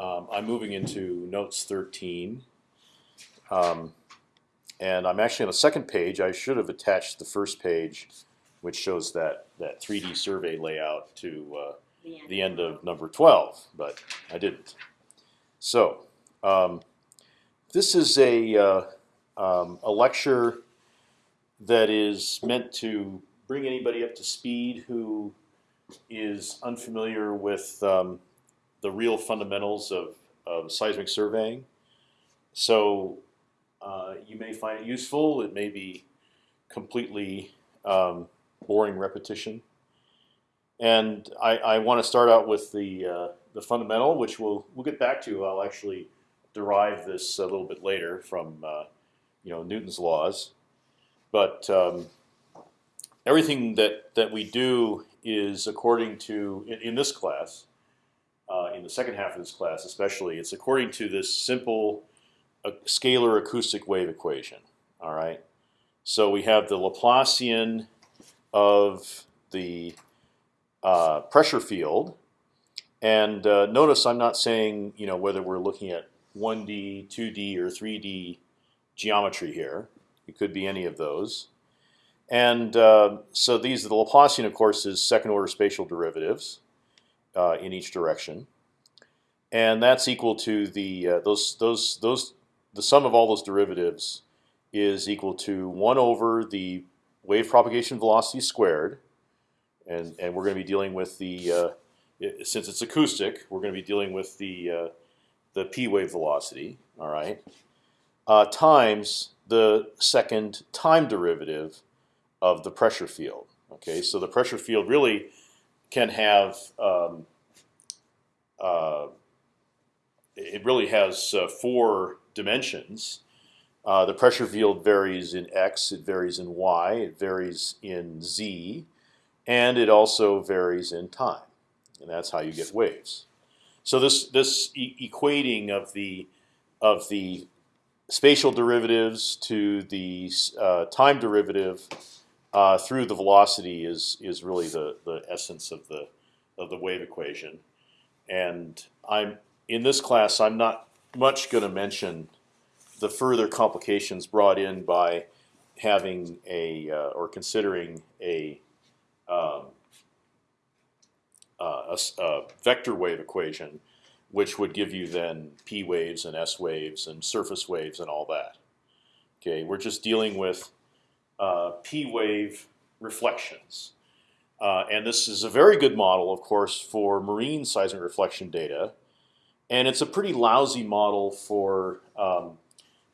um, I'm moving into notes 13. Um, and I'm actually on the second page. I should have attached the first page, which shows that that 3D survey layout to uh, The end. the end of number 12, but I didn't. So um, this is a uh, um, a lecture that is meant to bring anybody up to speed who is unfamiliar with um, the real fundamentals of, of seismic surveying. So uh, you may find it useful. It may be completely um, boring repetition. And I, I want to start out with the uh, the fundamental, which we'll we'll get back to. I'll actually derive this a little bit later from uh, you know Newton's laws, but um, everything that that we do is according to in, in this class, uh, in the second half of this class especially, it's according to this simple uh, scalar acoustic wave equation. All right, so we have the Laplacian of the uh, pressure field, and uh, notice I'm not saying you know whether we're looking at 1D, 2D, or 3D geometry here. It could be any of those. And uh, so these, the Laplacian, of course, is second-order spatial derivatives uh, in each direction, and that's equal to the uh, those those those the sum of all those derivatives is equal to one over the wave propagation velocity squared, and and we're going to be dealing with the uh, since it's acoustic, we're going to be dealing with the uh, the p wave velocity. All right, uh, times the second time derivative of the pressure field. Okay, so the pressure field really can have um, uh, it really has uh, four dimensions. Uh, the pressure field varies in x, it varies in y, it varies in z, and it also varies in time, and that's how you get waves. So this this e equating of the of the spatial derivatives to the uh, time derivative uh, through the velocity is is really the the essence of the of the wave equation, and I'm in this class I'm not much going to mention the further complications brought in by having a uh, or considering a, um, uh, a, a vector wave equation, which would give you then p waves and s waves and surface waves and all that. Okay, we're just dealing with p wave reflections, uh, and this is a very good model, of course, for marine seismic reflection data, and it's a pretty lousy model for um,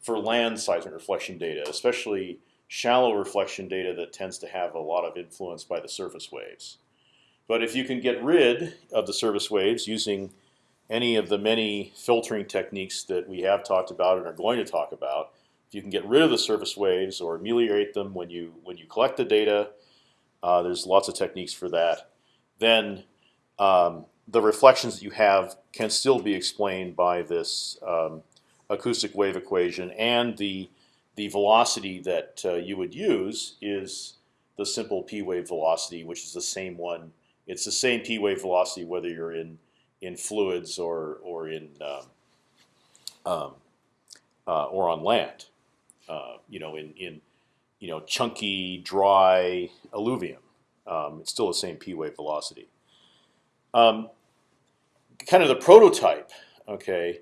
for land seismic reflection data, especially shallow reflection data that tends to have a lot of influence by the surface waves. But if you can get rid of the surface waves using any of the many filtering techniques that we have talked about and are going to talk about, if you can get rid of the surface waves or ameliorate them when you when you collect the data, uh, there's lots of techniques for that. Then um, the reflections that you have can still be explained by this um, acoustic wave equation, and the the velocity that uh, you would use is the simple p wave velocity, which is the same one. It's the same p wave velocity whether you're in in fluids or or in um, um, uh, or on land. Uh, you know, in in you know chunky dry alluvium, um, it's still the same p wave velocity. Um, kind of the prototype, okay,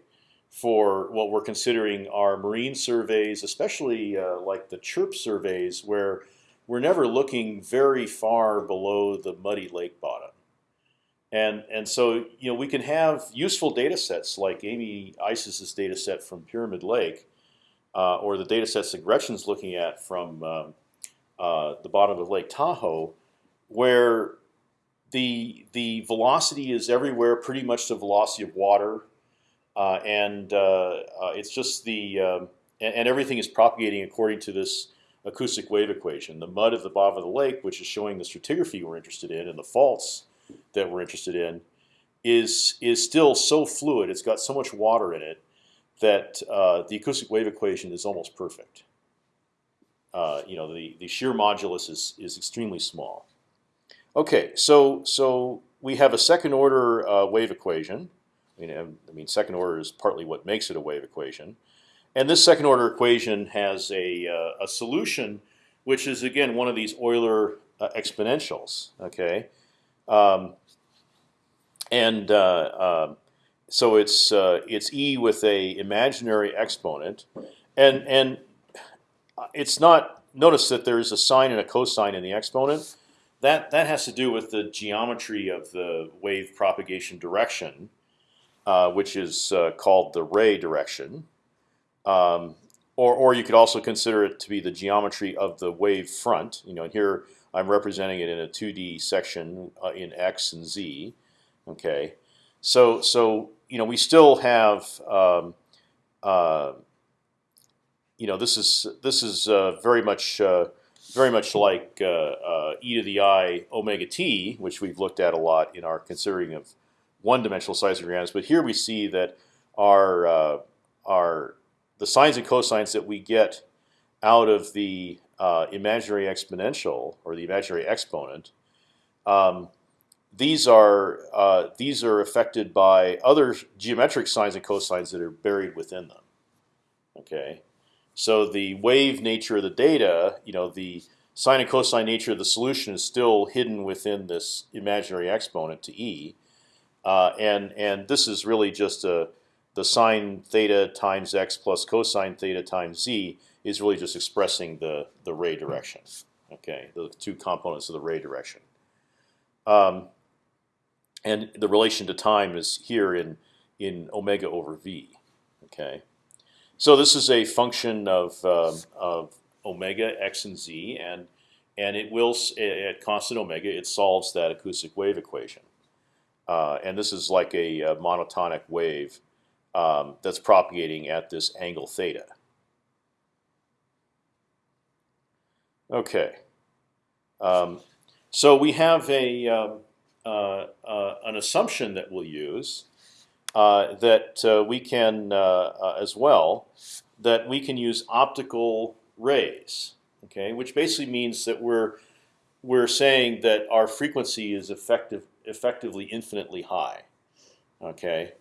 for what we're considering are marine surveys, especially uh, like the chirp surveys, where we're never looking very far below the muddy lake bottom. And, and so you know we can have useful data sets like Amy Isis's data set from Pyramid Lake, uh, or the data sets that Gretchen's looking at from um, uh, the bottom of Lake Tahoe, where the the velocity is everywhere, pretty much the velocity of water, uh, and uh, uh, it's just the um, and, and everything is propagating according to this acoustic wave equation. The mud at the bottom of the lake, which is showing the stratigraphy we're interested in, and the faults that we're interested in, is is still so fluid. It's got so much water in it that uh, the acoustic wave equation is almost perfect. Uh, you know, the the shear modulus is is extremely small. Okay, so so we have a second order uh, wave equation, I mean, I mean, second order is partly what makes it a wave equation, and this second order equation has a uh, a solution, which is again one of these Euler uh, exponentials. Okay, um, and uh, um, so it's uh, it's e with a imaginary exponent, and and it's not. Notice that there is a sine and a cosine in the exponent. That that has to do with the geometry of the wave propagation direction, uh, which is uh, called the ray direction. Um, or, or you could also consider it to be the geometry of the wave front. You know, here I'm representing it in a 2D section uh, in x and z. Okay, so so you know we still have um, uh, you know this is this is uh, very much uh, very much like uh, uh, e to the i omega t, which we've looked at a lot in our considering of one-dimensional seismograms. But here we see that our uh, our the sines and cosines that we get out of the imaginary exponential or the imaginary exponent. Um, these are uh, these are affected by other geometric sines and cosines that are buried within them. Okay, so the wave nature of the data, you know, the sine and cosine nature of the solution is still hidden within this imaginary exponent to e, uh, and and this is really just a the sine theta times x plus cosine theta times z is really just expressing the the ray direction. Okay, the two components of the ray direction. Um, and the relation to time is here in in omega over v. Okay, so this is a function of um, of omega x and z, and and it will at constant omega it solves that acoustic wave equation. Uh, and this is like a, a monotonic wave um, that's propagating at this angle theta. Okay, um, so we have a um, uh, uh, an assumption that we'll use uh, that we can as well that we can use optical rays. Okay, which basically means that we're we're saying that our frequency is effective effectively infinitely high. Okay,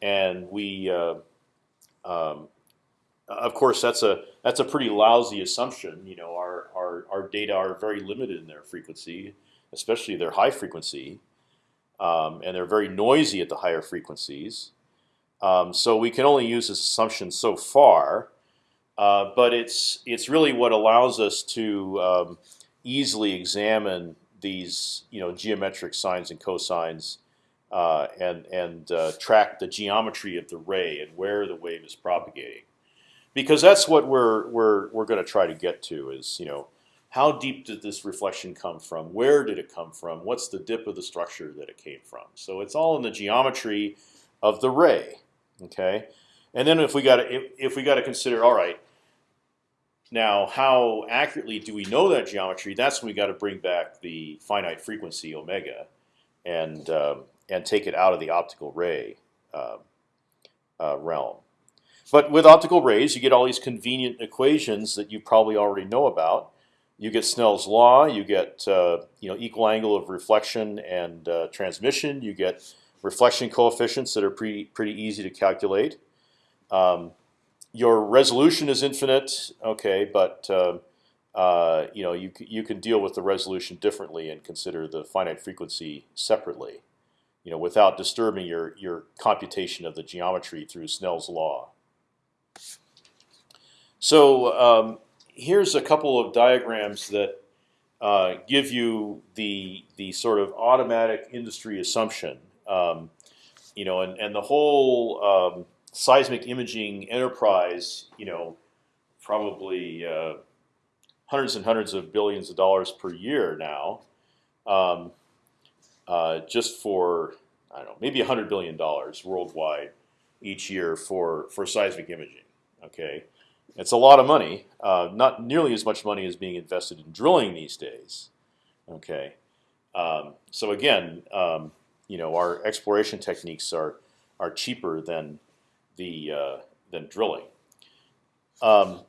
and we uh, um, of course that's a that's a pretty lousy assumption. You know, our our our data are very limited in their frequency especially their high frequency, um, and they're very noisy at the higher frequencies. Um, so we can only use this assumption so far, uh, but it's it's really what allows us to um, easily examine these you know geometric sines and cosines uh, and and uh, track the geometry of the ray and where the wave is propagating, because that's what we're we're we're going to try to get to is you know how deep did this reflection come from? Where did it come from? What's the dip of the structure that it came from? So it's all in the geometry of the ray. Okay, and then if we got to if, if we got to consider, all right, now how accurately do we know that geometry? That's when we got to bring back the finite frequency omega, and um, and take it out of the optical ray uh, uh, realm. But with optical rays, you get all these convenient equations that you probably already know about you get Snell's law. You get uh, you know equal angle of reflection and uh, transmission. You get reflection coefficients that are pretty pretty easy to calculate. Um, your resolution is infinite, okay, but uh, uh you know you you can deal with the resolution differently and consider the finite frequency separately, you know, without disturbing your your computation of the geometry through Snell's law. So um, here's a couple of diagrams that uh, give you the the sort of automatic industry assumption. Um, you know, and and the whole um, seismic imaging enterprise, you know, probably uh, hundreds and hundreds of billions of dollars per year now, um, uh, just for I don't know, maybe hundred billion dollars worldwide each year for for seismic imaging. Okay, it's a lot of money, uh, not nearly as much money as being invested in drilling these days. Okay, um, so again, um, you know, our exploration techniques are are cheaper than the uh, than drilling. Um,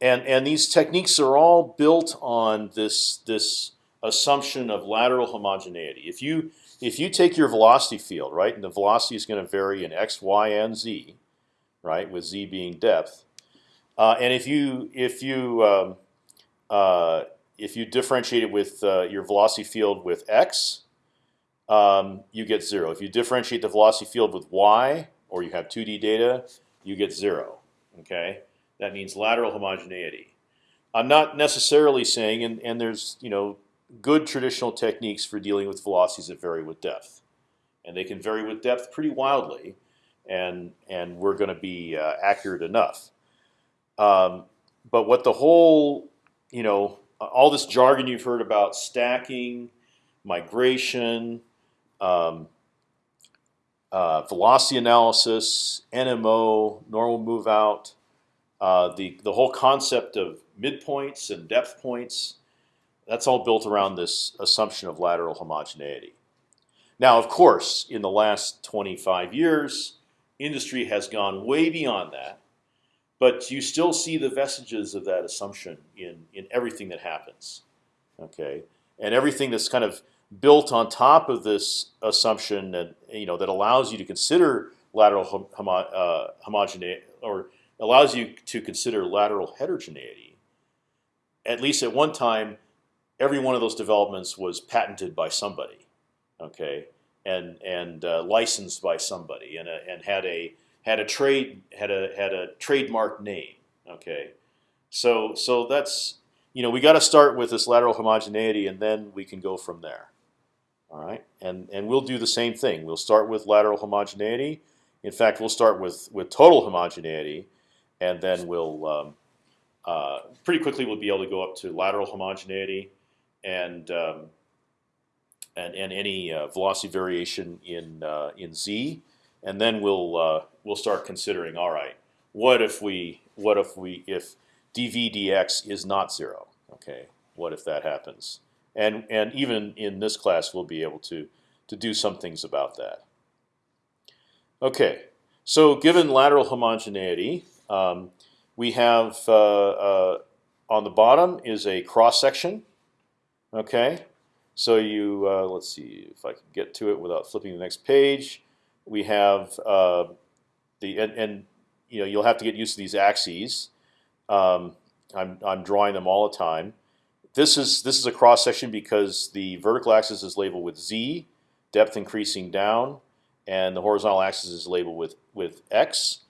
and and these techniques are all built on this this assumption of lateral homogeneity. If you if you take your velocity field, right, and the velocity is going to vary in x, y, and z, right, with z being depth, uh, and if you if you um, uh, if you differentiate it with uh, your velocity field with x, um, you get zero. If you differentiate the velocity field with y, or you have 2D data, you get zero. Okay, that means lateral homogeneity. I'm not necessarily saying, and, and there's you know good traditional techniques for dealing with velocities that vary with depth, and they can vary with depth pretty wildly, and and we're going to be uh, accurate enough. Um, but what the whole you know all this jargon you've heard about stacking, migration, um, uh, velocity analysis, NMO, normal move out, uh, the the whole concept of midpoints and depth points. That's all built around this assumption of lateral homogeneity. Now, of course, in the last 25 years, industry has gone way beyond that, but you still see the vestiges of that assumption in in everything that happens. Okay, and everything that's kind of built on top of this assumption that you know that allows you to consider lateral homo uh, homogeneity or allows you to consider lateral heterogeneity. At least at one time, every one of those developments was patented by somebody, okay, and and uh, licensed by somebody, and a, and had a had a trade had a had a trademark name, okay. So so that's you know we got to start with this lateral homogeneity, and then we can go from there. All right, and and we'll do the same thing. We'll start with lateral homogeneity. In fact, we'll start with with total homogeneity, and then we'll um, uh, pretty quickly we'll be able to go up to lateral homogeneity, and um, and and any uh, velocity variation in uh, in z, and then we'll uh, we'll start considering. All right, what if we what if we if dv dx is not zero? Okay, what if that happens? and and even in this class we'll be able to to do some things about that. Okay, so given lateral homogeneity, um, we have uh, uh, on the bottom is a cross section. Okay, so you uh, let's see if I can get to it without flipping the next page. We have uh, the and, and you know you'll have to get used to these axes. Um, I'm I'm drawing them all the time. This is this is a cross section because the vertical axis is labeled with z, depth increasing down, and the horizontal axis is labeled with with x.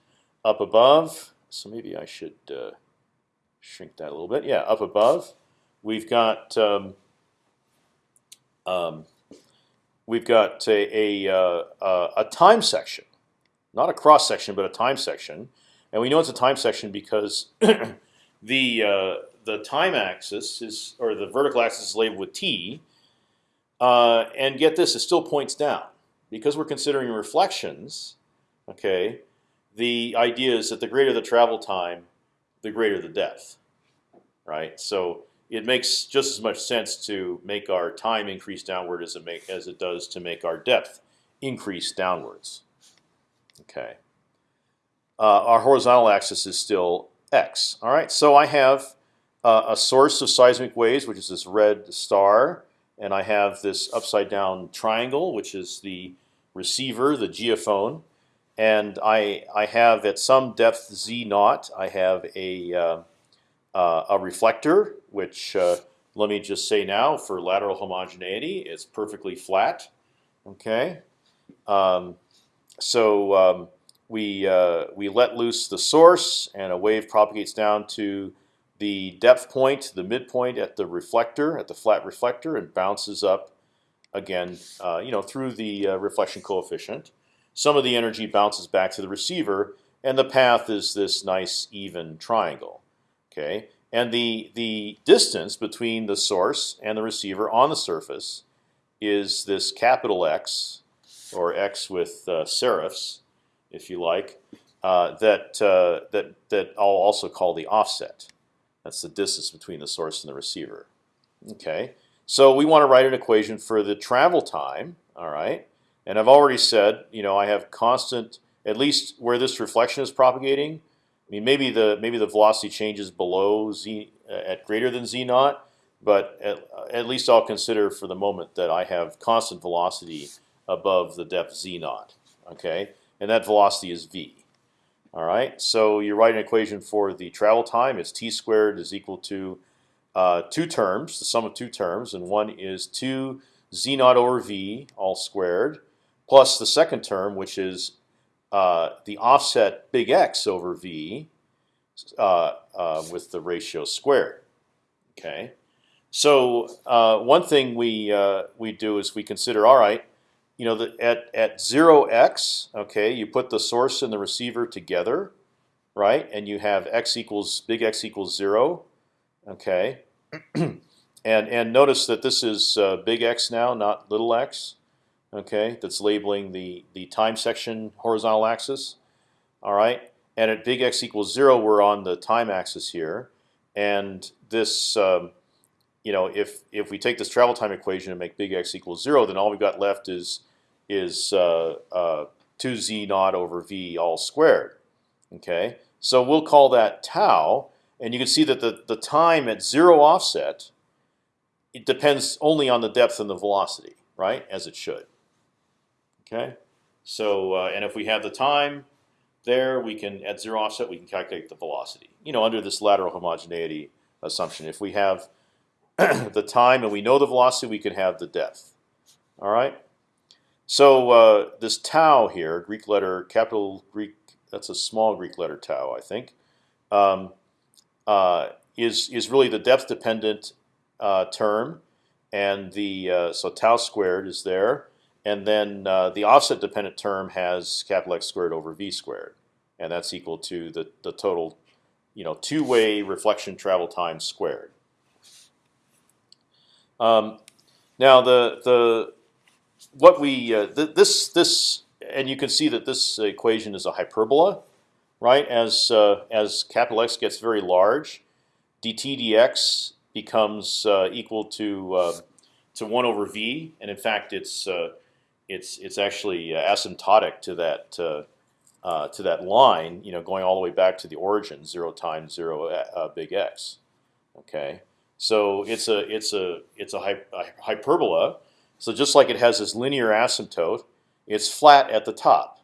Up above, so maybe I should uh, shrink that a little bit. Yeah, up above, we've got um, um, we've got a a, uh, a time section, not a cross section, but a time section, and we know it's a time section because the uh, the time axis is, or the vertical axis is labeled with t, uh, and get this, it still points down because we're considering reflections. Okay, the idea is that the greater the travel time, the greater the depth, right? So it makes just as much sense to make our time increase downward as it make as it does to make our depth increase downwards. Okay. Uh, our horizontal axis is still x. All right, so I have uh, a source of seismic waves, which is this red star, and I have this upside down triangle, which is the receiver, the geophone, and I I have at some depth z naught, I have a uh, uh, a reflector, which uh, let me just say now for lateral homogeneity, it's perfectly flat. Okay, um, so um, we uh, we let loose the source, and a wave propagates down to the depth point, the midpoint at the reflector, at the flat reflector, and bounces up again, uh, you know, through the uh, reflection coefficient. Some of the energy bounces back to the receiver, and the path is this nice even triangle. Okay, and the the distance between the source and the receiver on the surface is this capital X, or X with uh, serifs, if you like, uh, that uh, that that I'll also call the offset. That's the distance between the source and the receiver. Okay, so we want to write an equation for the travel time. All right, and I've already said, you know, I have constant, at least where this reflection is propagating. I mean, maybe the maybe the velocity changes below z uh, at greater than z naught. but at, at least I'll consider for the moment that I have constant velocity above the depth z naught. Okay, and that velocity is v. All right, so you write an equation for the travel time. It's t squared is equal to uh, two terms, the sum of two terms, and one is two z naught over v all squared, plus the second term, which is uh, the offset big X over v uh, uh, with the ratio squared. Okay, so uh, one thing we uh, we do is we consider all right, you know, the, at at zero x, okay, you put the source and the receiver together, right, and you have x equals big X equals zero, okay, and and notice that this is uh, big X now, not little x, okay, that's labeling the the time section horizontal axis, all right, and at big X equals zero, we're on the time axis here, and this. Um, you know, if if we take this travel time equation and make big X equals zero, then all we've got left is is uh, uh, two z naught over v all squared. Okay, so we'll call that tau, and you can see that the the time at zero offset it depends only on the depth and the velocity, right? As it should. Okay, so uh, and if we have the time there, we can at zero offset we can calculate the velocity. You know, under this lateral homogeneity assumption, if we have the time and we know the velocity, we can have the depth. All right. So uh, this tau here, Greek letter, capital Greek, that's a small Greek letter tau, I think, um, uh, is is really the depth dependent uh, term, and the uh, so tau squared is there, and then uh, the offset dependent term has capital X squared over v squared, and that's equal to the the total, you know, two way reflection travel time squared. Um, now the the what we uh, th this this and you can see that this equation is a hyperbola, right? As uh, as capital X gets very large, dt dx becomes uh, equal to uh, to one over v, and in fact it's uh, it's it's actually uh, asymptotic to that to that line, you know, going all the way back to the origin, zero times zero big X. Okay. So it's a it's a it's a, a hyperbola. So just like it has this linear asymptote, it's flat at the top.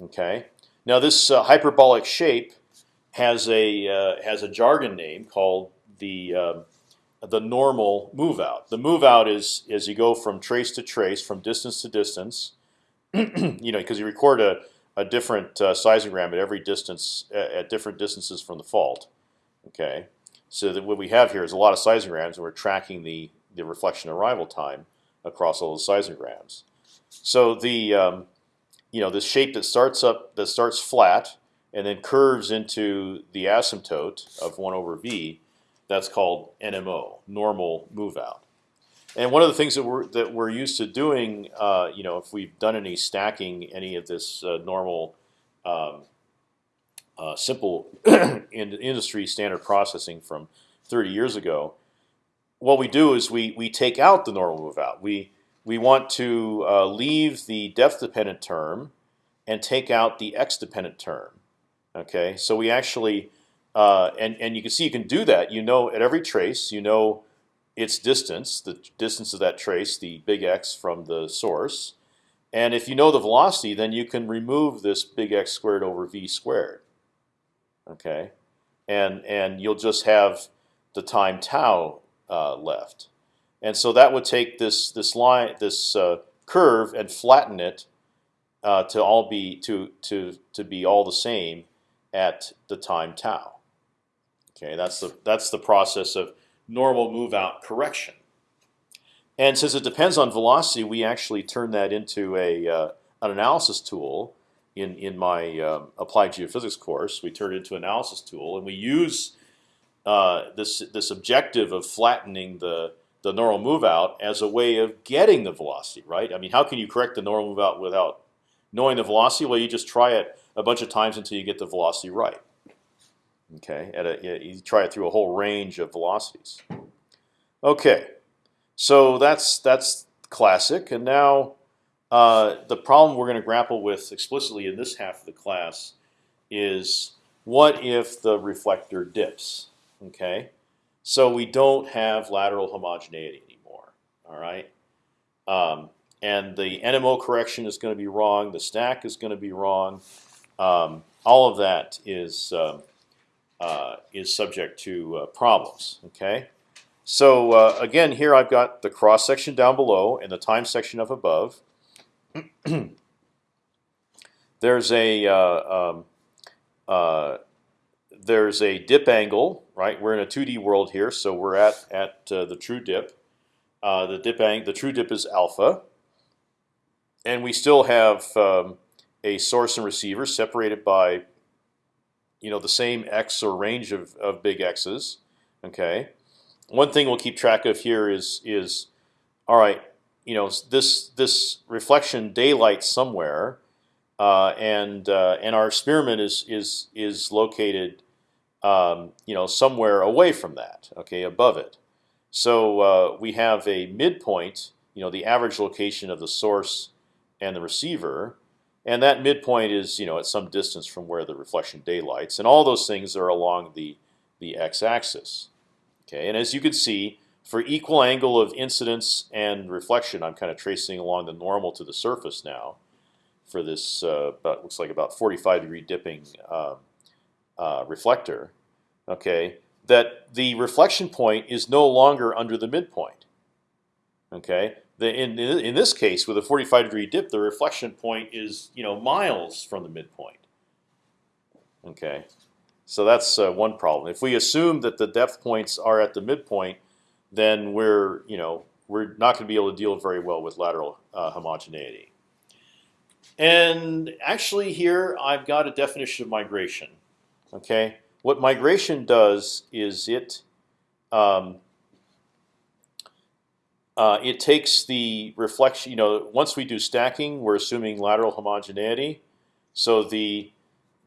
Okay. Now this uh, hyperbolic shape has a uh, has a jargon name called the uh, the normal move out. The move out is is you go from trace to trace, from distance to distance. you know, because you record a a different uh, seismogram at every distance at different distances from the fault. Okay. So that what we have here is a lot of seismograms, and we're tracking the the reflection arrival time across all the seismograms. So the um, you know this shape that starts up that starts flat and then curves into the asymptote of one over v, that's called NMO, normal move out. And one of the things that we're that we're used to doing, uh, you know, if we've done any stacking, any of this uh, normal um, uh, simple in industry standard processing from 30 years ago, what we do is we we take out the normal move out. We we want to uh, leave the depth dependent term and take out the x dependent term. Okay, so we actually uh, and and you can see you can do that. You know at every trace, you know its distance, the distance of that trace, the big X from the source. And if you know the velocity, then you can remove this big X squared over v squared okay, and and you'll just have the time tau uh, left, and so that would take this this line this uh, curve and flatten it uh, to all be to to to be all the same at the time tau. Okay, that's the that's the process of normal move out correction. And since it depends on velocity, we actually turn that into a uh, an analysis tool in in my um, applied geophysics course. We turn it into an analysis tool, and we use uh, this this objective of flattening the the normal move out as a way of getting the velocity right. I mean, how can you correct the normal move out without knowing the velocity? Well, you just try it a bunch of times until you get the velocity right. Okay, at a, you try it through a whole range of velocities. Okay, so that's that's classic, and now uh, the problem we're going to grapple with explicitly in this half of the class is what if the reflector dips? Okay, So we don't have lateral homogeneity anymore. All right, um, and the NMO correction is going to be wrong. The stack is going to be wrong. Um, all of that is um, uh, is subject to uh, problems. Okay, so uh, again, here I've got the cross section down below and the time section up above. there's a uh, um, uh, there's a dip angle, right? We're in a 2D world here, so we're at at uh, the true dip. the dip ang the true dip is alpha, and we still have um, a source and receiver separated by you know the same x or range of, of big x's. Okay. One thing we'll keep track of here is is all right. You know this this reflection daylight somewhere, uh, and uh, and our experiment is is is located um, you know somewhere away from that. Okay, above it. So uh, we have a midpoint. You know the average location of the source and the receiver, and that midpoint is you know at some distance from where the reflection daylights, and all those things are along the the x-axis. Okay, and as you can see, for equal angle of incidence and reflection, I'm kind of tracing along the normal to the surface now. For this, uh, about looks like about 45 degree dipping uh, uh, reflector. Okay, that the reflection point is no longer under the midpoint. Okay, the, in in this case, with a 45 degree dip, the reflection point is you know miles from the midpoint. Okay, so that's uh, one problem. If we assume that the depth points are at the midpoint, then we're you know we're not going to be able to deal very well with lateral uh, homogeneity. And actually, here I've got a definition of migration. Okay, what migration does is it um, uh, it takes the reflection. You know, once we do stacking, we're assuming lateral homogeneity. So the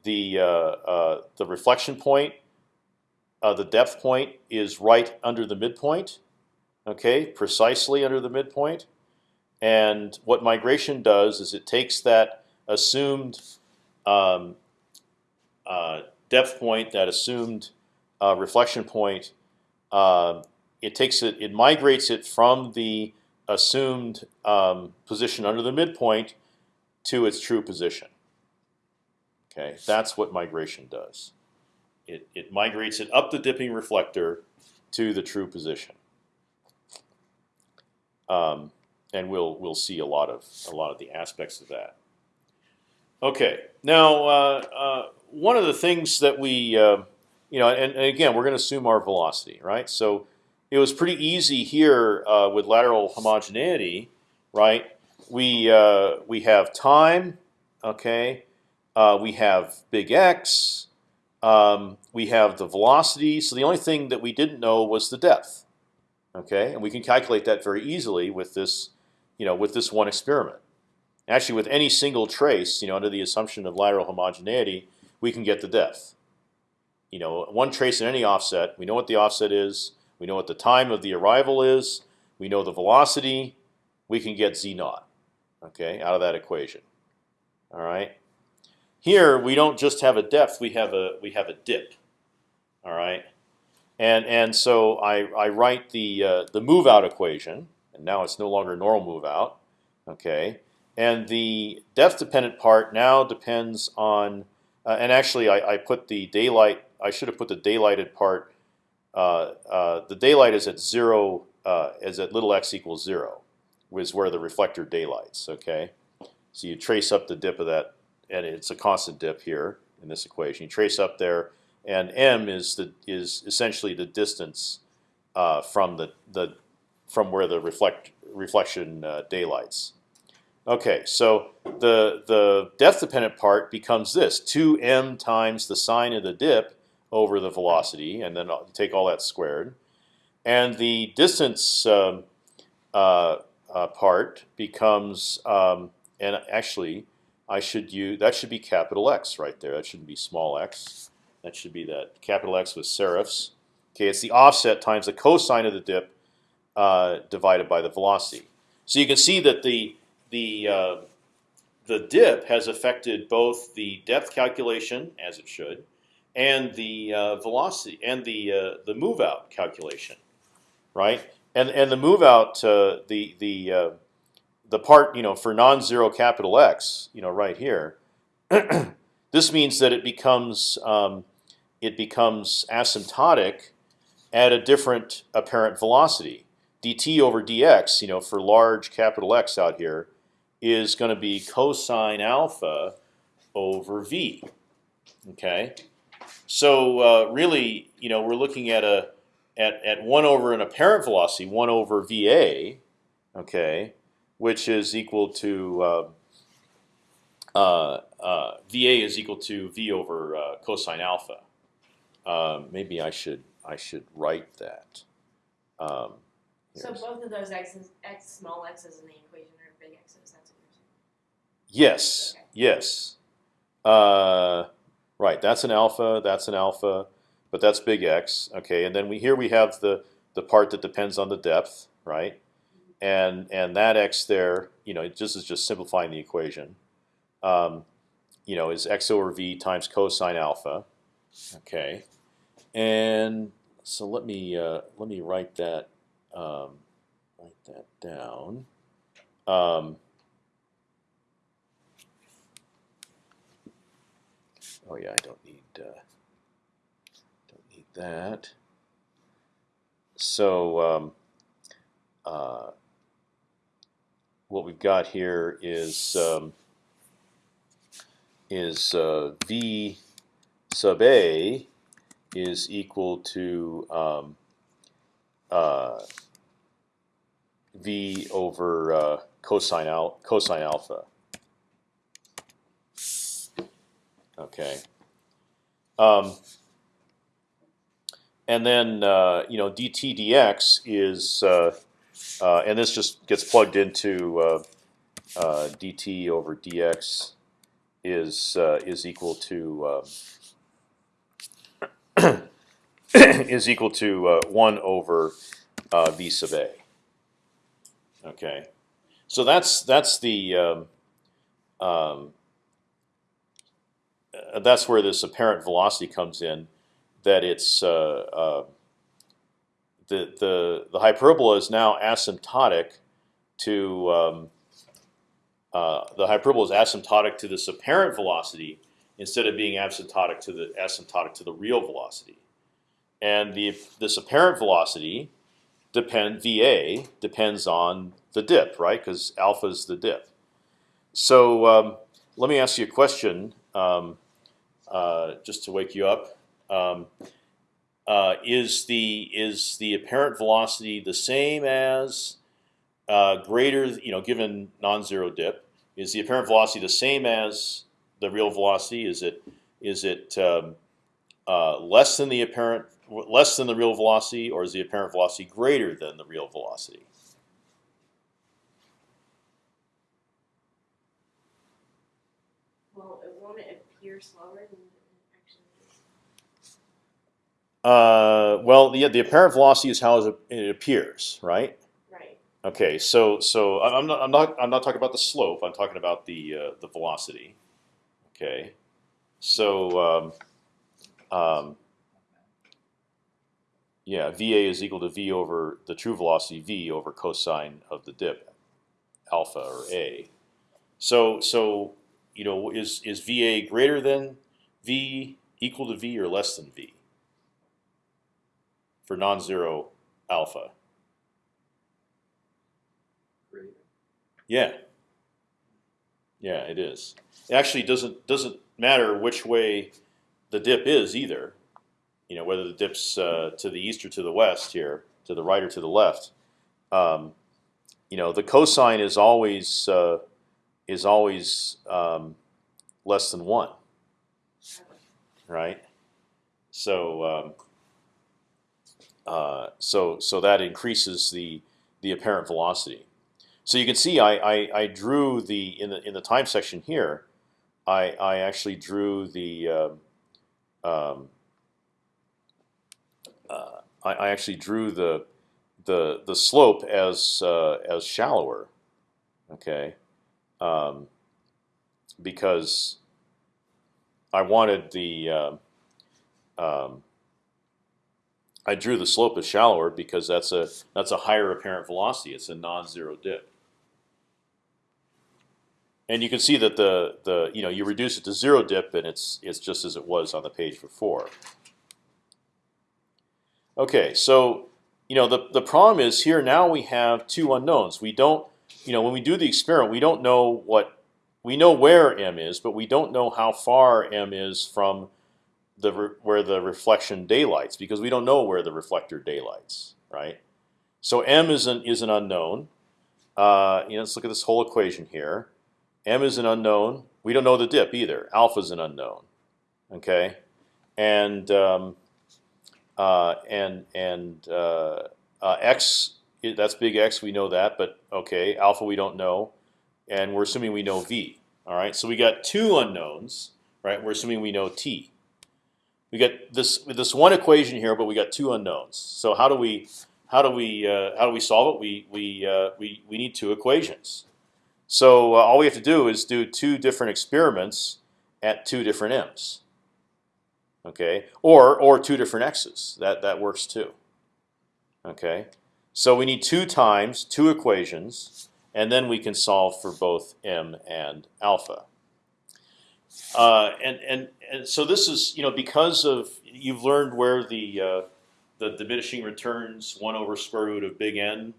the uh, uh, the reflection point, uh, the depth point is right under the midpoint. Okay, precisely under the midpoint. And what migration does is it takes that assumed um, uh, depth point, that assumed uh, reflection point, uh, it takes it, it migrates it from the assumed um, position under the midpoint to its true position. Okay, that's what migration does. It it migrates it up the dipping reflector to the true position. Um, and we'll we'll see a lot of a lot of the aspects of that. Okay, now uh, uh, one of the things that we uh, you know, and, and again, we're going to assume our velocity, right? So it was pretty easy here uh, with lateral homogeneity, right? We uh, we have time, okay. Uh, we have big X. Um, we have the velocity. So the only thing that we didn't know was the depth, okay. And we can calculate that very easily with this, you know, with this one experiment. Actually, with any single trace, you know, under the assumption of lateral homogeneity, we can get the depth. You know, one trace in any offset, we know what the offset is. We know what the time of the arrival is. We know the velocity. We can get z naught, okay, out of that equation. All right. Here we don't just have a depth; we have a we have a dip. All right. And and so I I write the uh, the move out equation, and now it's no longer normal move out. Okay. And the depth dependent part now depends on, uh, and actually I, I put the daylight. I should have put the daylighted part uh, uh, the daylight is at zero, uh, is at little x equals zero, is where the reflector daylights. Okay, so you trace up the dip of that, and it's a constant dip here in this equation. You trace up there, and m is the is essentially the distance uh, from the the from where the reflect reflection uh, daylights. Okay, so the the depth dependent part becomes this: two m times the sine of the dip over the velocity, and then I'll take all that squared. And the distance um, uh, uh, part becomes, um, and actually, I should use that should be capital X right there. That shouldn't be small x. That should be that capital X with serifs. Okay, it's the offset times the cosine of the dip uh, divided by the velocity. So you can see that the the uh, the dip has affected both the depth calculation, as it should, and the uh, velocity and the uh, the move out calculation, right? And and the move out uh, the the uh, the part you know for non-zero capital X you know right here. this means that it becomes um, it becomes asymptotic at a different apparent velocity. dt over dx, you know, for large capital X out here, is going to be cosine alpha over v. Okay, so uh, really, you know, we're looking at a at at one over an apparent velocity, one over va, okay, which is equal to uh, uh, uh va is equal to v over uh, cosine alpha. Um, maybe I should I should write that. Um, So both of those x's, x small x's in the equation are big x's. That's what you're saying. Yes. Okay. Yes. Uh, right. That's an alpha. That's an alpha. But that's big X. Okay. And then we here we have the the part that depends on the depth, right? And and that X there, you know, just is just simplifying the equation. Um, you know, is X over V times cosine alpha. Okay. And so let me uh, let me write that um, write that down. Um, Oh yeah, I don't need uh, don't need that. So um, uh, what we've got here is um, is uh, v sub a is equal to um, uh, v over uh, cosine al cosine alpha. Okay. Um, and then uh, you know dt dx is, uh, and this just gets plugged into uh, uh, dt over dx is uh, is equal to um, is equal to uh, one over uh, v sub a. Okay, so that's that's the um, um, that's where this apparent velocity comes in. That it's uh, the the the hyperbola is now asymptotic to um, uh, the hyperbola is asymptotic to this apparent velocity instead of being asymptotic to the asymptotic to the real velocity. And the this apparent velocity depend VA depends on the dip, right? Because alpha is the dip. So um, let me ask you a question. Um, uh, just to wake you up. Uh, is the is the apparent velocity the same as uh, greater? You know, given non-zero dip, is the apparent velocity the same as the real velocity? Is it is it um, uh, less than the apparent less than the real velocity, or is the apparent velocity greater than the real velocity? Well, it won't appear slower than it actually is. Uh, well, yeah, the apparent velocity is how it appears, right? Right. Okay, so so I'm not I'm not I'm not talking about the slope. I'm talking about the uh, the velocity. Okay, so um, um, yeah, VA is equal to V over the true velocity V over cosine of the dip, alpha or A. So so you know is is VA greater than V equal to V or less than V for non-zero alpha? Great. Yeah. Yeah, it is. It actually doesn't doesn't matter which way the dip is either. You know whether the dip's uh, to the east or to the west here, to the right or to the left. Um, you know the cosine is always uh, is always um, less than one, right? So um, uh, so so that increases the the apparent velocity. So you can see I, I, I drew the in the in the time section here, I I actually drew the um, um, uh, I, I actually drew the the the slope as uh, as shallower, okay, um, because I wanted the uh, um, I drew the slope as shallower because that's a that's a higher apparent velocity. It's a non-zero dip. And you can see that the the you know you reduce it to zero dip and it's it's just as it was on the page before. Okay, so you know the the problem is here now we have two unknowns. We don't you know when we do the experiment we don't know what we know where m is, but we don't know how far m is from the where the reflection daylights because we don't know where the reflector daylights, right? So m is an is an unknown. Uh, you know, let's look at this whole equation here. m is an unknown. We don't know the dip either. Alpha is an unknown. Okay, and um, uh, and and uh, uh, x that's big X. We know that, but okay, alpha we don't know, and we're assuming we know v. All right, so we got two unknowns, right? We're assuming we know t. We got this this one equation here, but we got two unknowns. So how do we how do we uh, how do we solve it? We we uh, we we need two equations. So uh, all we have to do is do two different experiments at two different m's. Okay, or or two different x's. That that works too. Okay, so we need two times two equations, and then we can solve for both m and alpha. Uh, and and and so this is you know because of you've learned where the uh, the diminishing returns one over square root of big N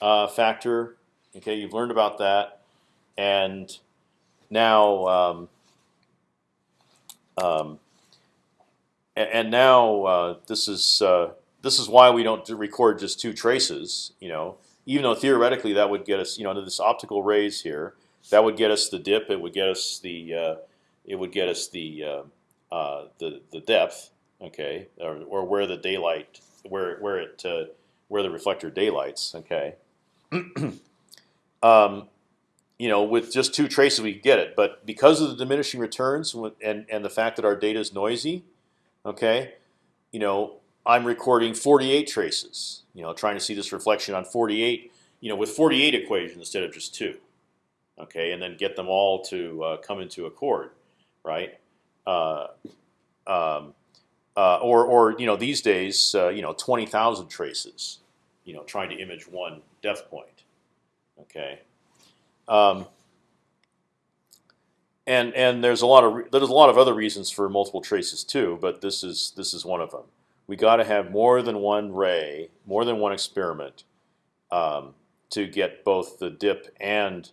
uh, factor. Okay, you've learned about that, and now um, um, and, now uh, this is uh, this is why we don't record just two traces. You know, even though theoretically that would get us you know into this optical rays here, that would get us the dip. It would get us the it would get us the uh, uh, the the depth, okay, or, or where the daylight, where where it uh, where the reflector daylights, okay. um, you know, with just two traces we get it, but because of the diminishing returns and and the fact that our data is noisy, okay, you know, I'm recording 48 traces. You know, trying to see this reflection on 48, you know, with 48 equations instead of just two, okay, and then get them all to uh, come into accord right? Uh, um, uh, or, or you know, these days, uh, you know, twenty thousand traces, you know, trying to image one depth point. Okay. Um, and and there's a lot of there's a lot of other reasons for multiple traces too, but this is this is one of them. We got to have more than one ray, more than one experiment, um, to get both the dip and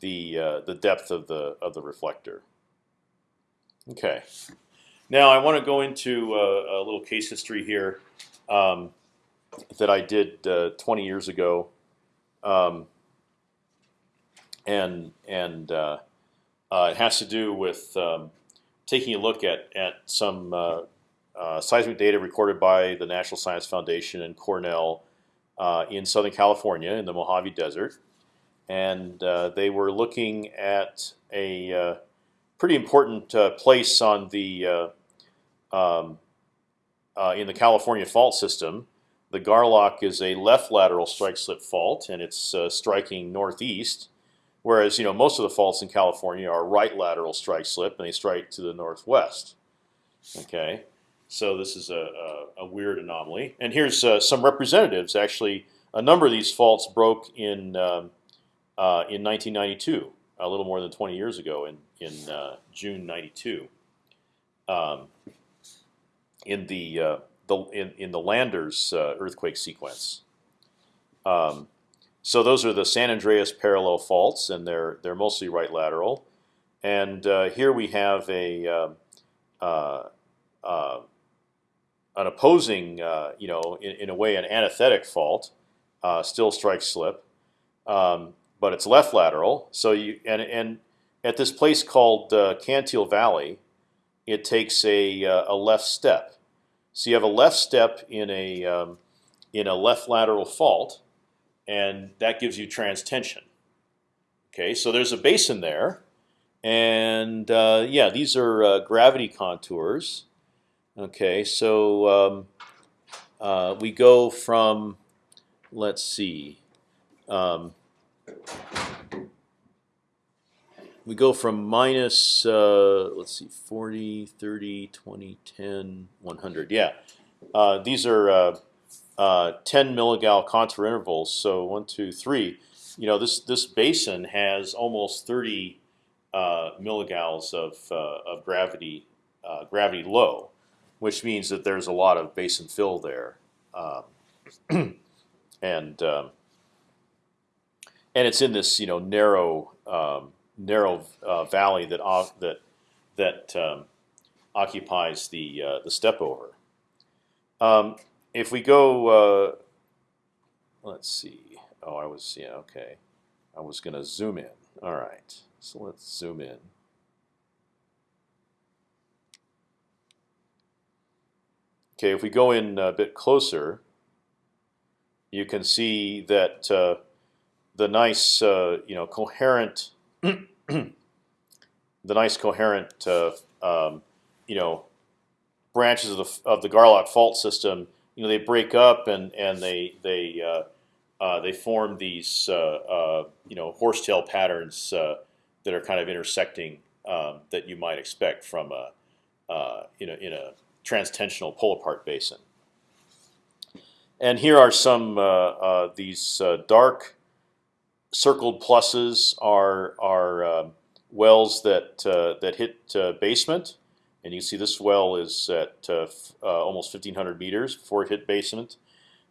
the uh, the depth of the of the reflector. Okay. Now I want to go into a, a little case history here um, that I did uh, 20 years ago, um, and and uh, uh, it has to do with um, taking a look at at some uh, uh, seismic data recorded by the National Science Foundation and Cornell uh, in Southern California in the Mojave Desert, and they were looking at a pretty important uh, place on the uh, um, uh, in the California fault system. The Garlock is a left lateral strike slip fault, and it's uh, striking northeast. Whereas you know most of the faults in California are right lateral strike slip, and they strike to the northwest. Okay, so this is a, a, a weird anomaly. And here's uh, some representatives. Actually, a number of these faults broke in um, uh, in 1992 a little more than 20 years ago in in uh, June '92. Um, in the uh, the in, in the Landers uh, earthquake sequence. Um, so those are the San Andreas parallel faults, and they're they're mostly right lateral. And uh, here we have a um, uh, uh, an opposing, you know, in, in, a way, an antithetic fault, still strike slip. Um, but it's left lateral. So you and and at this place called uh, Cantil Valley, it takes a uh, a left step. So you have a left step in a um, in a left lateral fault, and that gives you transtension. Okay, so there's a basin there, and uh, yeah, these are uh, gravity contours. Okay, so um, uh, we go from, let's see. Um, we go from minus uh, let's see 40 30 20 10 100 yeah. Uh, these are uh, uh, 10 milligal contour intervals. So one two three. You know this this basin has almost 30 uh, milligals of, of gravity gravity low which means that there's a lot of basin fill there. Um, and um, and it's in this you know narrow um, narrow uh, valley that off, that that um, occupies the uh, the step over. Um, if we go, uh, let's see. Oh, I was yeah okay. I was going to zoom in. All right, so let's zoom in. Okay, if we go in a bit closer, you can see that uh, the nice, uh, you know, coherent, the nice coherent, uh, um, you know, branches of the of the Garlock fault system. You know, they break up and and they they uh, uh, they form these uh, you know horsetail patterns that are kind of intersecting um, that you might expect from a you know in a transtensional pull apart basin. And here are some uh, uh, these uh, dark circled pluses are are um, wells that that hit basement, and you can see this well is at almost 1,500 meters before it hit basement.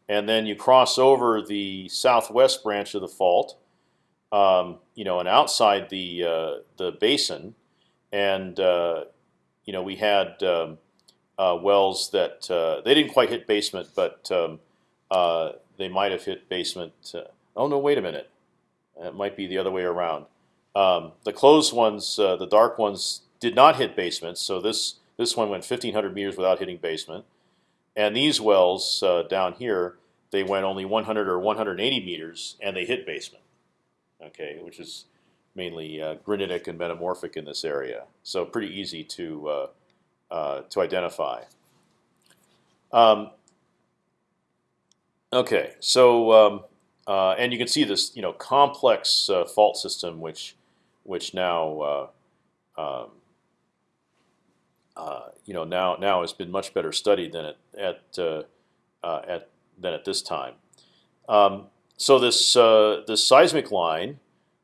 And then you cross over the southwest branch of the fault, um, you know, and outside the the basin, and you know we had um, uh, wells that uh, they didn't quite hit basement, but um, uh, they might have hit basement. oh no, wait a minute, it might be the other way around. Um, the closed ones, the dark ones, did not hit basements. So this this one went 1,500 meters without hitting basement, and these wells down here, they went only 100 or 180 meters, and they hit basement. Okay, which is mainly uh, granitic and metamorphic in this area. So pretty easy to uh, uh, to identify. Um, okay, so um, uh, and you can see this you know complex uh, fault system which which now uh, um, uh, you know now now has been much better studied than at at at than at this time. Um, so this this seismic line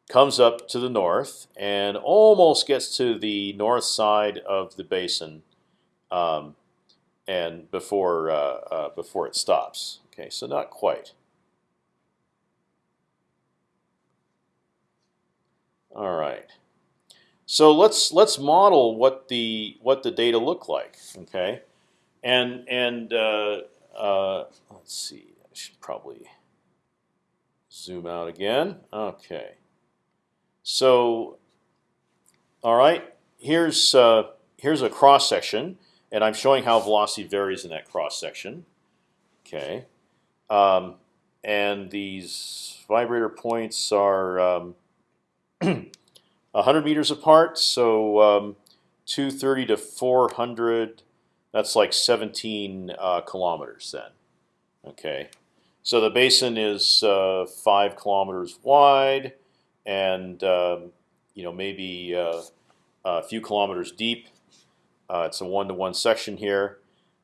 comes up to the north and almost gets to the north side of the basin um, and before uh, uh, before it stops. Okay, so not quite. All right. So let's let's model what the what the data look like. Okay, and and uh, uh, let's see. I should probably zoom out again. Okay. So, all right. Here's uh, here's a cross section and I'm showing how velocity varies in that cross section. Okay, um, and these vibrator points are um, 100 meters apart, so um, 230 to 400. That's like 17 uh, kilometers then. Okay, so the basin is uh, five kilometers wide, and um, you know maybe uh, a few kilometers deep. Uh, it's a one-to-one section here.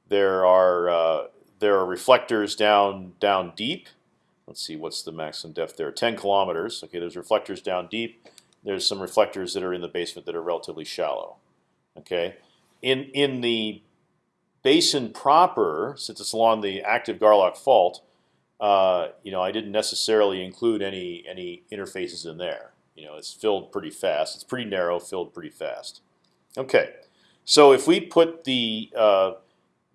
There are uh, there are reflectors down down deep. Let's see what's the maximum depth there. 10 kilometers. Okay, there's reflectors down deep. There's some reflectors that are in the basement that are relatively shallow. Okay, in in the basin proper, since it's along the active Garlock fault, uh, you know I didn't necessarily include any any interfaces in there. You know, it's filled pretty fast. It's pretty narrow, filled pretty fast. Okay. So if we put the uh,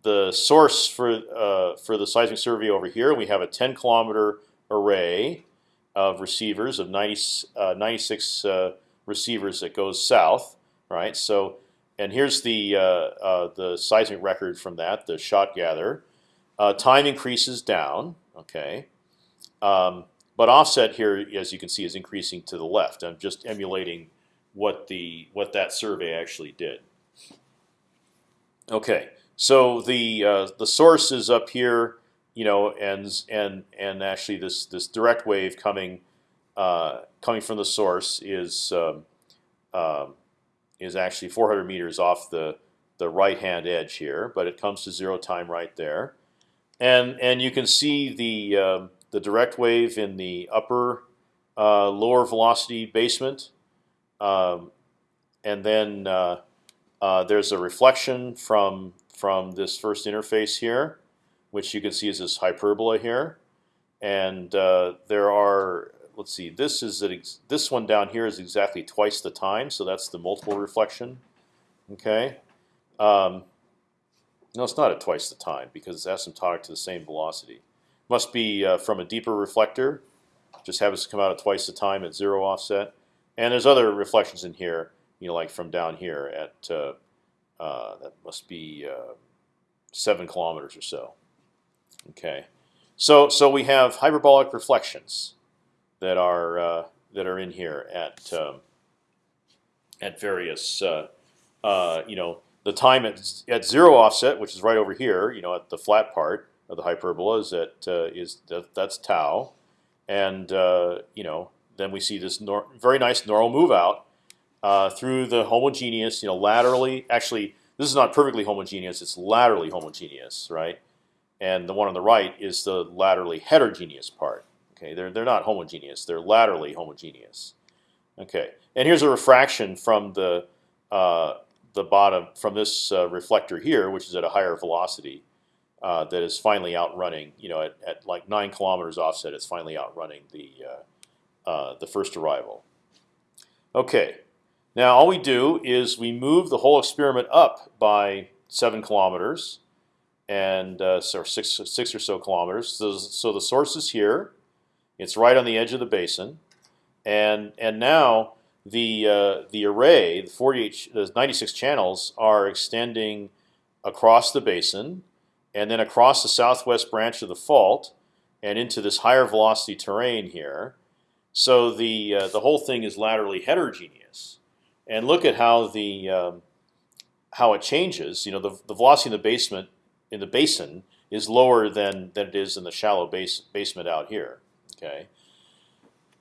the source for uh, for the seismic survey over here, we have a 10 kilometer array of receivers of 90, uh, 96 uh, receivers that goes south, right? So, and here's the uh, uh, the seismic record from that, the shot gather. time increases down, okay, um, but offset here, as you can see, is increasing to the left. I'm just emulating what the what that survey actually did. Okay, so the uh, the source is up here, you know, and and and actually this this direct wave coming uh, coming from the source is um, is actually 400 meters off the the right hand edge here, but it comes to zero time right there, and and you can see the um, the direct wave in the upper uh, lower velocity basement, um, and then uh, uh, there's a reflection from from this first interface here, which you can see is this hyperbola here, and uh, there are let's see this is this one down here is exactly twice the time, so that's the multiple reflection. Okay, um, no, it's not at twice the time because it's asymptotic to the same velocity. Must be uh, from a deeper reflector. Just happens to come out at twice the time at zero offset. And there's other reflections in here, you know, like from down here at uh, that must be uh, seven kilometers or so. Okay, so so we have hyperbolic reflections that are uh, that are in here at um, at various uh, uh, you know the time at, at zero offset, which is right over here, you know, at the flat part of the hyperbola is at uh, is that, that's tau, and uh, you know then we see this very nice normal move out uh, through the homogeneous, you know, laterally. Actually, this is not perfectly homogeneous; it's laterally homogeneous, right? And the one on the right is the laterally heterogeneous part. Okay, they're they're not homogeneous; they're laterally homogeneous. Okay, and here's a refraction from the uh, the bottom from this uh, reflector here, which is at a higher velocity uh, that is finally outrunning. You know, at, at, like nine kilometers offset, it's finally outrunning the uh, uh, the first arrival. Okay, now all we do is we move the whole experiment up by seven kilometers, and uh, so six six or so kilometers. So, so the source is here. It's right on the edge of the basin, and and now the uh, the array, the 48, the 96 channels are extending across the basin and then across the southwest branch of the fault and into this higher velocity terrain here. So the uh, the whole thing is laterally heterogeneous. And look at how the um, how it changes. You know, the, the velocity in the basement in the basin is lower than than it is in the shallow base basement out here. Okay.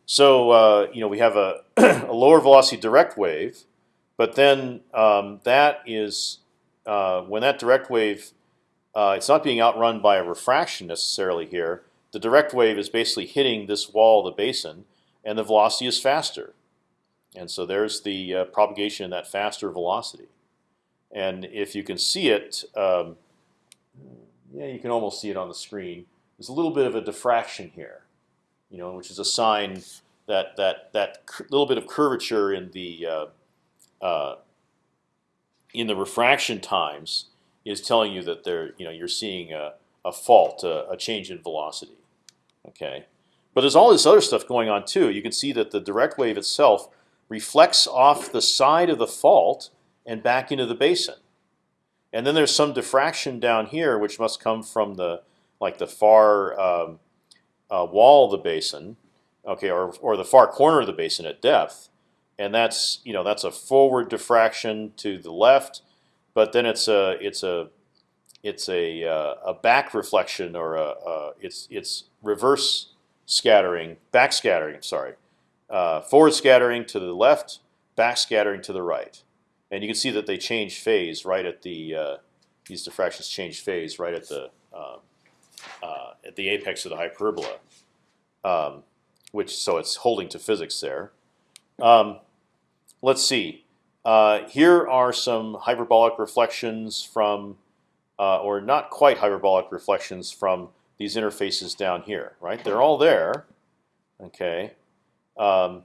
So uh, you know we have a, a, lower velocity direct wave, but then um, that is uh, when that direct wave uh, it's not being outrun by a refraction necessarily here. The direct wave is basically hitting this wall of the basin, and the velocity is faster. And so there's the uh, propagation in that faster velocity. And if you can see it, um, yeah, you can almost see it on the screen. There's a little bit of a diffraction here, you know, which is a sign that that that little bit of curvature in the uh, uh, in the refraction times is telling you that there, you know, you're seeing a, a fault, a, a change in velocity. Okay, but there's all this other stuff going on too. You can see that the direct wave itself reflects off the side of the fault and back into the basin. And then there's some diffraction down here, which must come from the like the far um, uh, wall of the basin, okay, or or the far corner of the basin at depth, and that's you know that's a forward diffraction to the left, but then it's a it's a it's a uh, a back reflection or a, it's it's reverse scattering, back scattering. Sorry, uh, forward scattering to the left, back scattering to the right, and you can see that they change phase right at the uh, these diffractions change phase right at the um, uh, at the apex of the hyperbola, um, which so it's holding to physics there. Um, let's see. Uh, here are some hyperbolic reflections from, uh, or not quite hyperbolic reflections from these interfaces down here. Right, they're all there. Okay, um,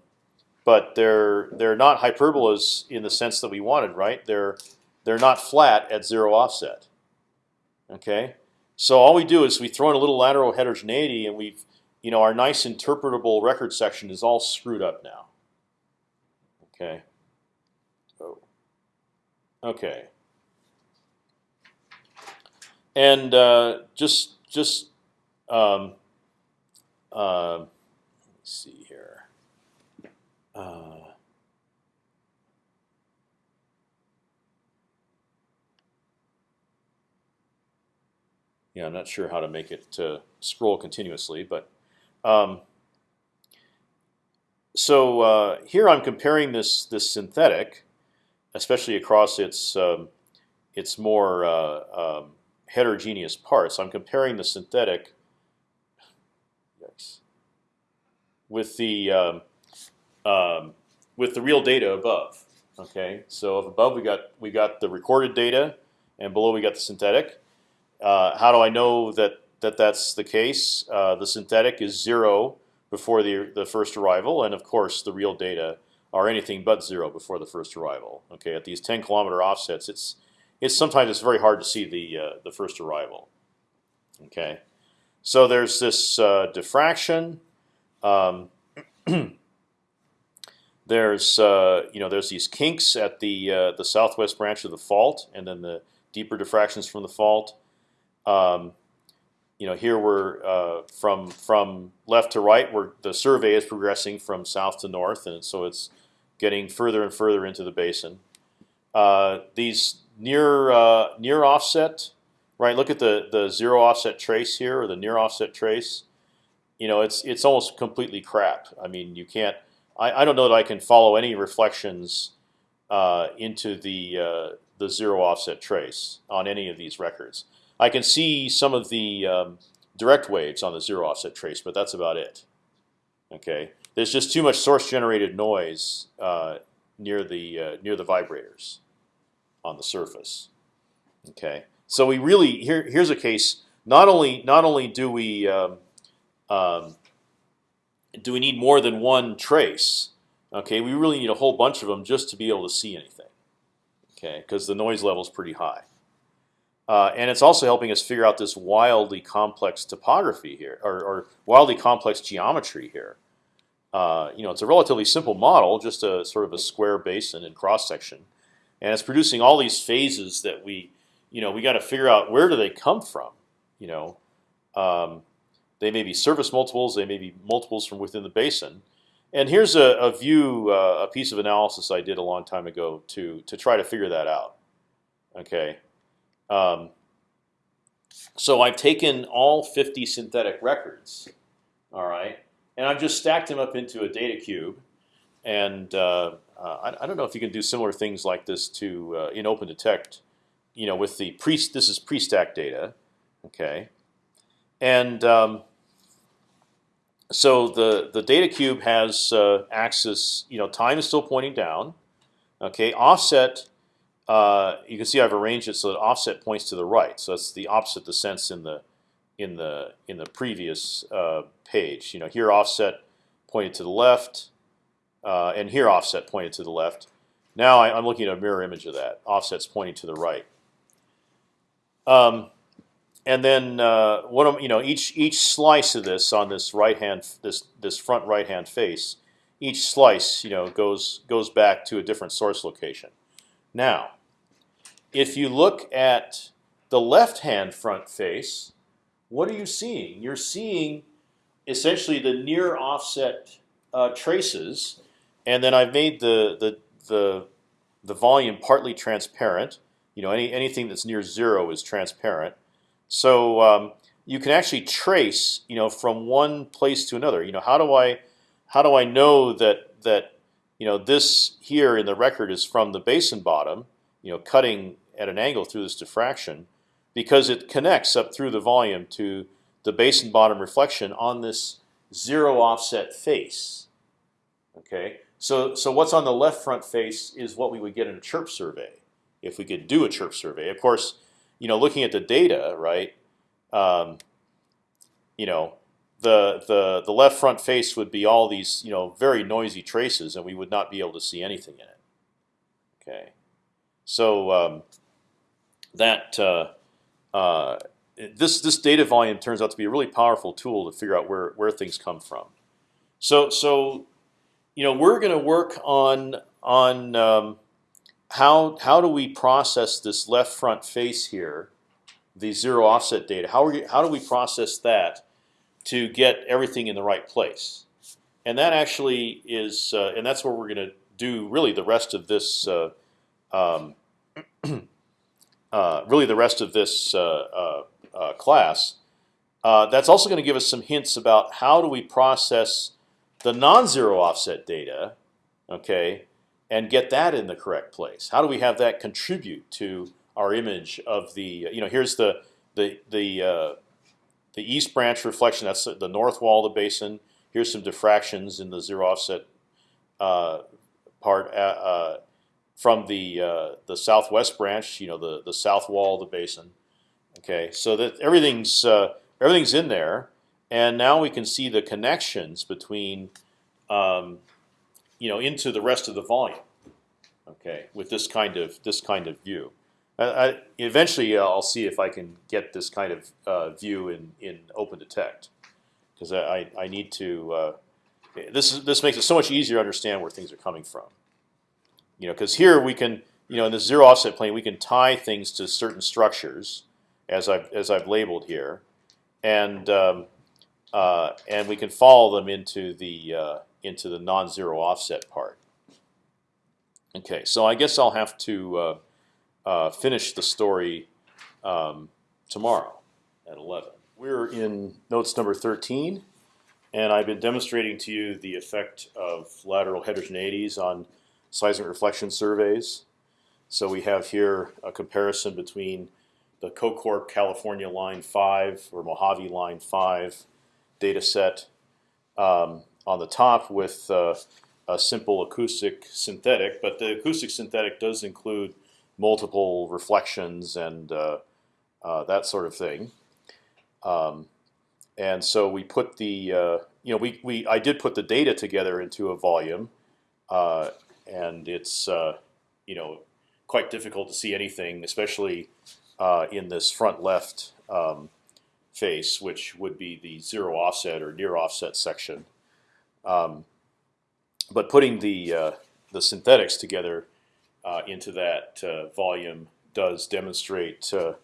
but they're they're not hyperbolas in the sense that we wanted. Right, they're they're not flat at zero offset. Okay, so all we do is we throw in a little lateral heterogeneity, and we've you know our nice interpretable record section is all screwed up now. Okay. Oh. Okay. And uh, just just um, uh, let me see. Uh, yeah, I'm not sure how to make it scroll continuously, but um, so uh, here I'm comparing this this synthetic, especially across its um, its more uh, um, heterogeneous parts. I'm comparing the synthetic with the um, with the real data above. Okay, so if above we got we got the recorded data, and below we got the synthetic. Uh, how do I know that that that's the case? Uh, the synthetic is zero before the the first arrival, and of course the real data are anything but zero before the first arrival. Okay, at these 10 kilometer offsets, it's it's sometimes it's very hard to see the uh, the first arrival. Okay, so there's this uh, diffraction. Um, there's uh, you know there's these kinks at the uh, the southwest branch of the fault, and then the deeper diffractions from the fault. Um, you know here we're uh, from from left to right, where the survey is progressing from south to north, and so it's getting further and further into the basin. Uh, these near uh, near offset, right? Look at the the zero offset trace here, or the near offset trace. You know, it's it's almost completely crap. I mean, you can't. I, I don't know that I can follow any reflections uh, into the uh, the zero offset trace on any of these records. I can see some of the um, direct waves on the zero offset trace, but that's about it. Okay, there's just too much source generated noise uh, near the uh, near the vibrators on the surface. Okay, so we really here here's a case. Not only not only do we um, um, do we need more than one trace? Okay, we really need a whole bunch of them just to be able to see anything. Okay, because the noise level is pretty high, uh, and it's also helping us figure out this wildly complex topography here, or, or wildly complex geometry here. Uh, you know, it's a relatively simple model, just a sort of a square basin and cross section, and it's producing all these phases that we, you know, we got to figure out where do they come from. You know, um, they may be surface multiples, they may be multiples from within the basin. And here's a, a view, uh, a piece of analysis I did a long time ago to to try to figure that out. Okay, um, so I've taken all 50 synthetic records, all right, and I've just stacked them up into a data cube. And uh, uh, I, I, don't know if you can do similar things like this to uh, in OpendTect, you know, with the pre this is pre-stacked data, okay, and um, so the the data cube has uh, axis, you know, time is still pointing down, okay, offset. Uh, you can see I've arranged it so that offset points to the right. So that's the opposite the sense in the in the in the previous uh, page. You know, here offset pointed to the left, uh, and here offset pointed to the left. Now I, am looking at a mirror image of that. Offset's pointing to the right. Um, and then uh, what am, you know each each slice of this on this right hand this this front right hand face, each slice you know goes goes back to a different source location. Now, if you look at the left hand front face, what are you seeing? You're seeing essentially the near offset uh, traces, and then I've made the the the the volume partly transparent. You know, any anything that's near zero is transparent. So um, you can actually trace, you know, from one place to another. You know, how do I, how do I know that that, you know, this here in the record is from the basin bottom, you know, cutting at an angle through this diffraction, because it connects up through the volume to the basin bottom reflection on this zero offset face. Okay, so so what's on the left front face is what we would get in a chirp survey if we could do a chirp survey. Of course, you know, looking at the data, right? Um, you know, the the the left front face would be all these you know very noisy traces, and we would not be able to see anything in it. Okay, so um, that uh, uh, this this data volume turns out to be a really powerful tool to figure out where where things come from. So so you know we're going to work on on um, how how do we process this left front face here, the zero offset data? How are you, how do we process that to get everything in the right place? And that actually is, uh, and that's where we're going to do really the rest of this, uh, um, uh, really the rest of this uh, uh, uh, class. that's also going to give us some hints about how do we process the non-zero offset data, okay, and get that in the correct place? How do we have that contribute to our image of the? You know, here's the the the uh, the east branch reflection. That's the north wall of the basin. Here's some diffractions in the zero offset uh, part uh, uh, from the uh, the southwest branch. You know, the the south wall of the basin. Okay, so that everything's uh, everything's in there, and now we can see the connections between, um, you know, into the rest of the volume. Okay, with this kind of this kind of view. I, eventually, uh, I'll see if I can get this kind of uh, view in in OpendTect, because I, I need to. Uh, this is this makes it so much easier to understand where things are coming from. You know, because here we can, you know, in the zero offset plane, we can tie things to certain structures, as I've as I've labeled here, and um, uh, and we can follow them into the uh, into the non-zero offset part. Okay, so I guess I'll have to uh, uh, finish the story um, tomorrow at 11. We're in notes number 13, and I've been demonstrating to you the effect of lateral heterogeneities on seismic reflection surveys. So we have here a comparison between the CoCorp California Line 5 or Mojave Line 5 data set um, on the top with uh, a simple acoustic synthetic, but the acoustic synthetic does include multiple reflections and uh, uh, that sort of thing. Um, and so we put the, uh, you know, we, we I did put the data together into a volume, uh, and it's uh, you know quite difficult to see anything, especially in this front left um, face, which would be the zero offset or near offset section. Um, but putting the uh, the synthetics together uh, into that uh, volume does demonstrate uh,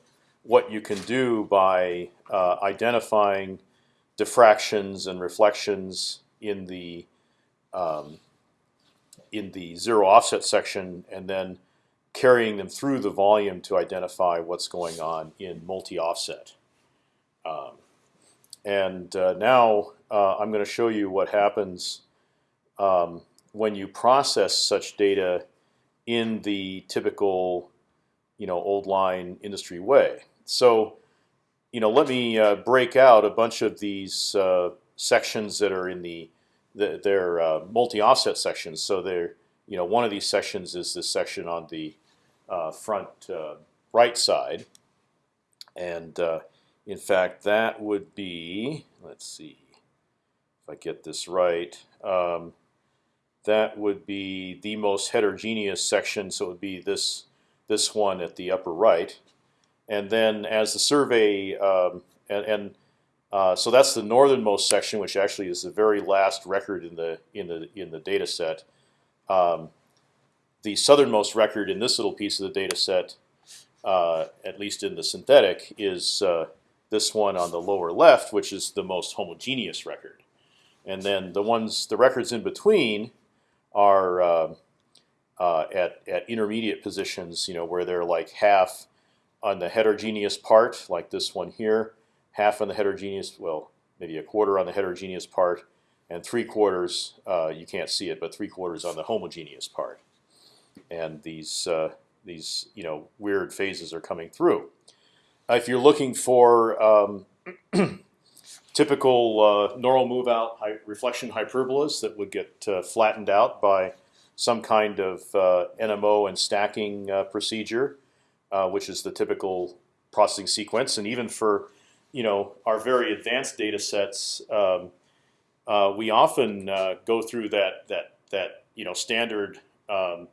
what you can do by uh, identifying diffractions and reflections in the um, in the zero offset section, and then carrying them through the volume to identify what's going on in multi-offset. Um, and uh, now uh, I'm going to show you what happens um, when you process such data in the typical, you know, old line industry way. So, you know, let me uh, break out a bunch of these uh, sections that are in the, the they're uh, multi-offset sections. So they're, you know, one of these sections is this section on the uh, front uh, right side, and uh, in fact, that would be, let's see, if I get this right, um, that would be the most heterogeneous section. So it would be this this one at the upper right, and then as the survey um, and, and uh, so that's the northernmost section, which actually is the very last record in the in the in the data set. Um, the southernmost record in this little piece of the data set, uh, at least in the synthetic, is uh, this one on the lower left, which is the most homogeneous record. And then the ones, the records in between, are uh, uh, at at intermediate positions. You know, where they're like half on the heterogeneous part, like this one here, half on the heterogeneous, well, maybe a quarter on the heterogeneous part, and three quarters. Uh, you can't see it, but three quarters on the homogeneous part. And these uh, these you know weird phases are coming through. If you're looking for um, typical uh, normal move out hy reflection hyperbolas that would get uh, flattened out by some kind of uh, NMO and stacking uh, procedure, uh, which is the typical processing sequence, and even for you know our very advanced data sets, um, we often go through that that that you know standard. Um,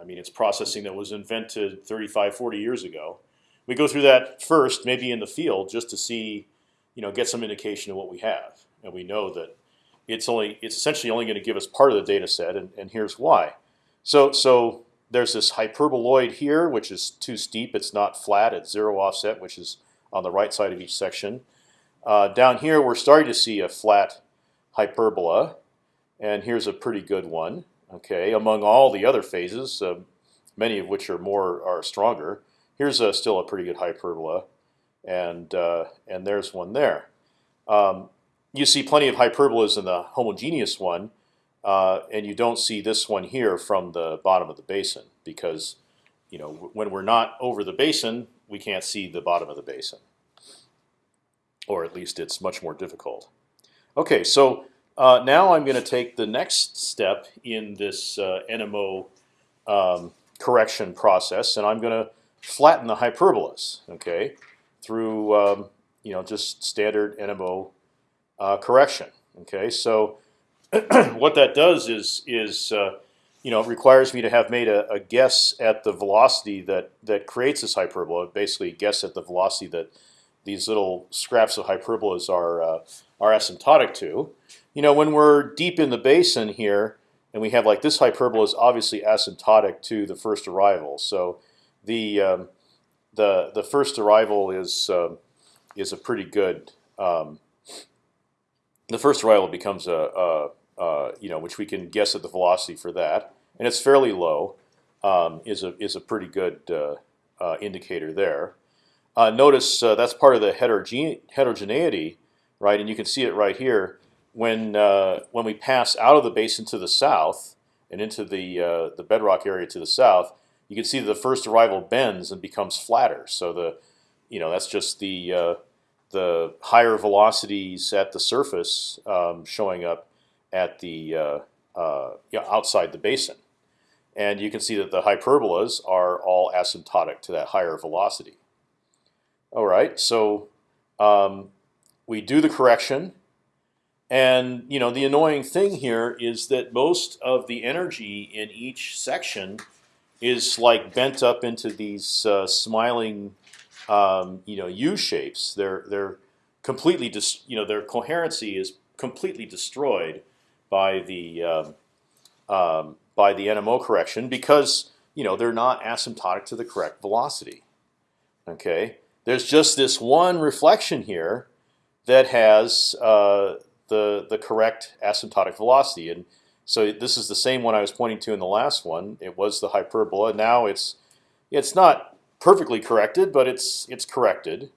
I mean, it's processing that was invented 35, 40 years ago we go through that first, maybe in the field, just to see, you know, get some indication of what we have, and we know that it's only it's essentially only going to give us part of the data set, and, and here's why. So so there's this hyperboloid here, which is too steep. It's not flat. It's zero offset, which is on the right side of each section. Uh, down here, we're starting to see a flat hyperbola, and here's a pretty good one. Okay, among all the other phases, uh, many of which are more are stronger. Here's a, still a pretty good hyperbola, and uh, and there's one there. Um, you see plenty of hyperbolas in the homogeneous one, uh, and you don't see this one here from the bottom of the basin because you know when we're not over the basin, we can't see the bottom of the basin, or at least it's much more difficult. Okay, so uh, now I'm going to take the next step in this uh, NMO um, correction process, and I'm going to flatten the hyperbolas. Okay, through um, you know just standard NMO uh, correction. Okay, so what that does is is uh, you know requires me to have made a, a, guess at the velocity that that creates this hyperbola. Basically, guess at the velocity that these little scraps of hyperbolas are uh, are asymptotic to. You know, when we're deep in the basin here, and we have like this hyperbola is obviously asymptotic to the first arrival. So the um, the the first arrival is um, is a pretty good. Um, the first arrival becomes a, a, a, you know which we can guess at the velocity for that, and it's fairly low. Um, is a is a pretty good uh, uh, indicator there. Uh, notice uh, that's part of the heterogene heterogeneity, right? And you can see it right here when uh, when we pass out of the basin to the south and into the uh, the bedrock area to the south, you can see that the first arrival bends and becomes flatter. So the you know that's just the the higher velocities at the surface um, showing up at the uh, uh, outside the basin, and you can see that the hyperbolas are all asymptotic to that higher velocity. All right, so um, we do the correction, and you know the annoying thing here is that most of the energy in each section is like bent up into these uh, smiling um, you know U shapes. They're they're completely dis, you know their coherency is completely destroyed by the um, um, by the NMO correction because you know they're not asymptotic to the correct velocity. Okay, there's just this one reflection here that has uh, the the correct asymptotic velocity, and so this is the same one I was pointing to in the last one. It was the hyperbola. Now it's it's not perfectly corrected, but it's it's corrected.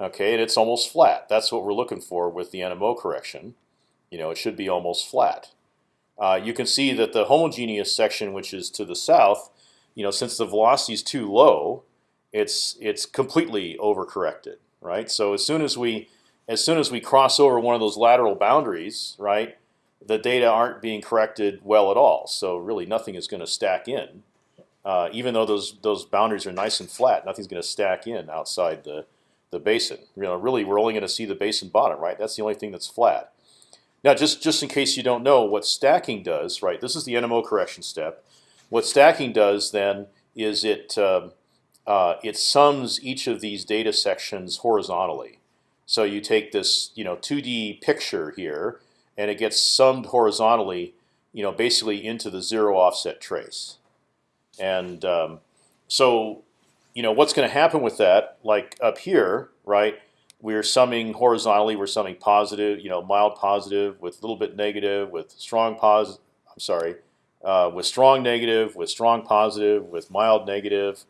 Okay, and it's almost flat. That's what we're looking for with the NMO correction. You know, it should be almost flat. Uh, you can see that the homogeneous section, which is to the south, you know, since the velocity is too low, it's it's completely overcorrected, right? So as soon as we as soon as we cross over one of those lateral boundaries, right, the data aren't being corrected well at all. So really, nothing is going to stack in uh, even though those those boundaries are nice and flat, nothing's going to stack in outside the the basin. You know, really, we're only going to see the basin bottom, right? That's the only thing that's flat. Now, just just in case you don't know what stacking does, right? This is the NMO correction step. What stacking does then is it um, uh, it sums each of these data sections horizontally. So you take this you know 2D picture here, and it gets summed horizontally, you know, basically into the zero offset trace. And um, so, you know, what's going to happen with that? Like up here, right? We're summing horizontally. We're summing positive, you know, mild positive with a little bit negative, with strong positive. I'm sorry, uh, with strong negative, with strong positive, with mild negative,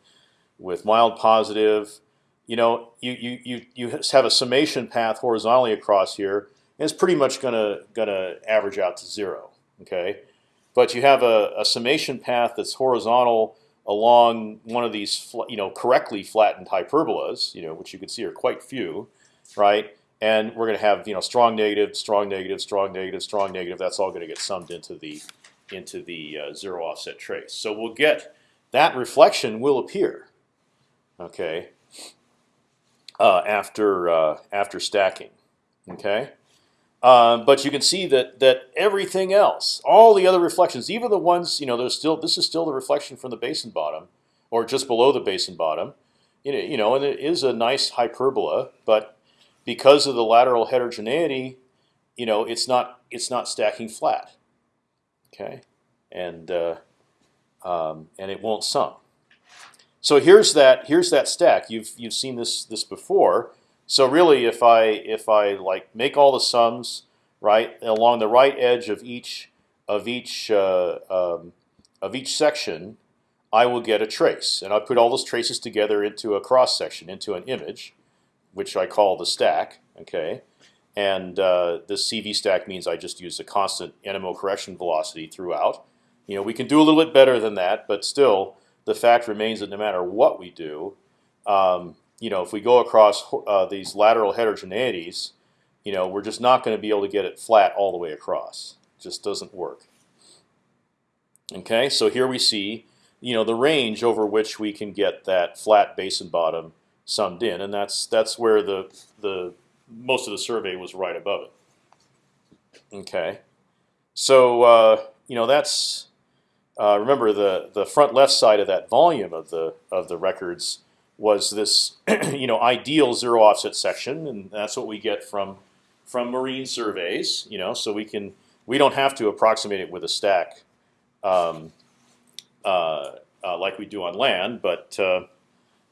with mild positive. You know, you you you you have a summation path horizontally across here, it's pretty much gonna gonna average out to zero. Okay, but you have a, a summation path that's horizontal along one of these, you know, correctly flattened hyperbolas, you know, which you can see are quite few, right? And we're going to have, you know, strong negative, strong negative, strong negative, strong negative. That's all going to get summed into the into the uh, zero offset trace. So we'll get that reflection will appear, okay, uh, after uh, after stacking, okay. Um, but you can see that that everything else, all the other reflections, even the ones you know, there's still this is still the reflection from the basin bottom, or just below the basin bottom. You know, you know, and it is a nice hyperbola, but because of the lateral heterogeneity, you know, it's not it's not stacking flat. Okay, and uh, um, and it won't sum. So here's that here's that stack. You've you've seen this this before. So really, if I if I like make all the sums right along the right edge of each of each uh, um, of each section, I will get a trace, and I put all those traces together into a cross section, into an image, which I call the stack. Okay, and uh, this CV stack means I just use a constant NMO correction velocity throughout. You know, we can do a little bit better than that, but still, the fact remains that no matter what we do, um, you know, if we go across uh, these lateral heterogeneities, you know, we're just not going to be able to get it flat all the way across. It just doesn't work. Okay, so here we see, you know, the range over which we can get that flat basin bottom summed in, and that's that's where the the most of the survey was right above it. Okay, so uh, you know that's uh, remember the the front left side of that volume of the of the records was this you know ideal zero offset section, and that's what we get from from marine surveys. You know, so we can we don't have to approximate it with a stack um, uh, uh, like we do on land, but uh,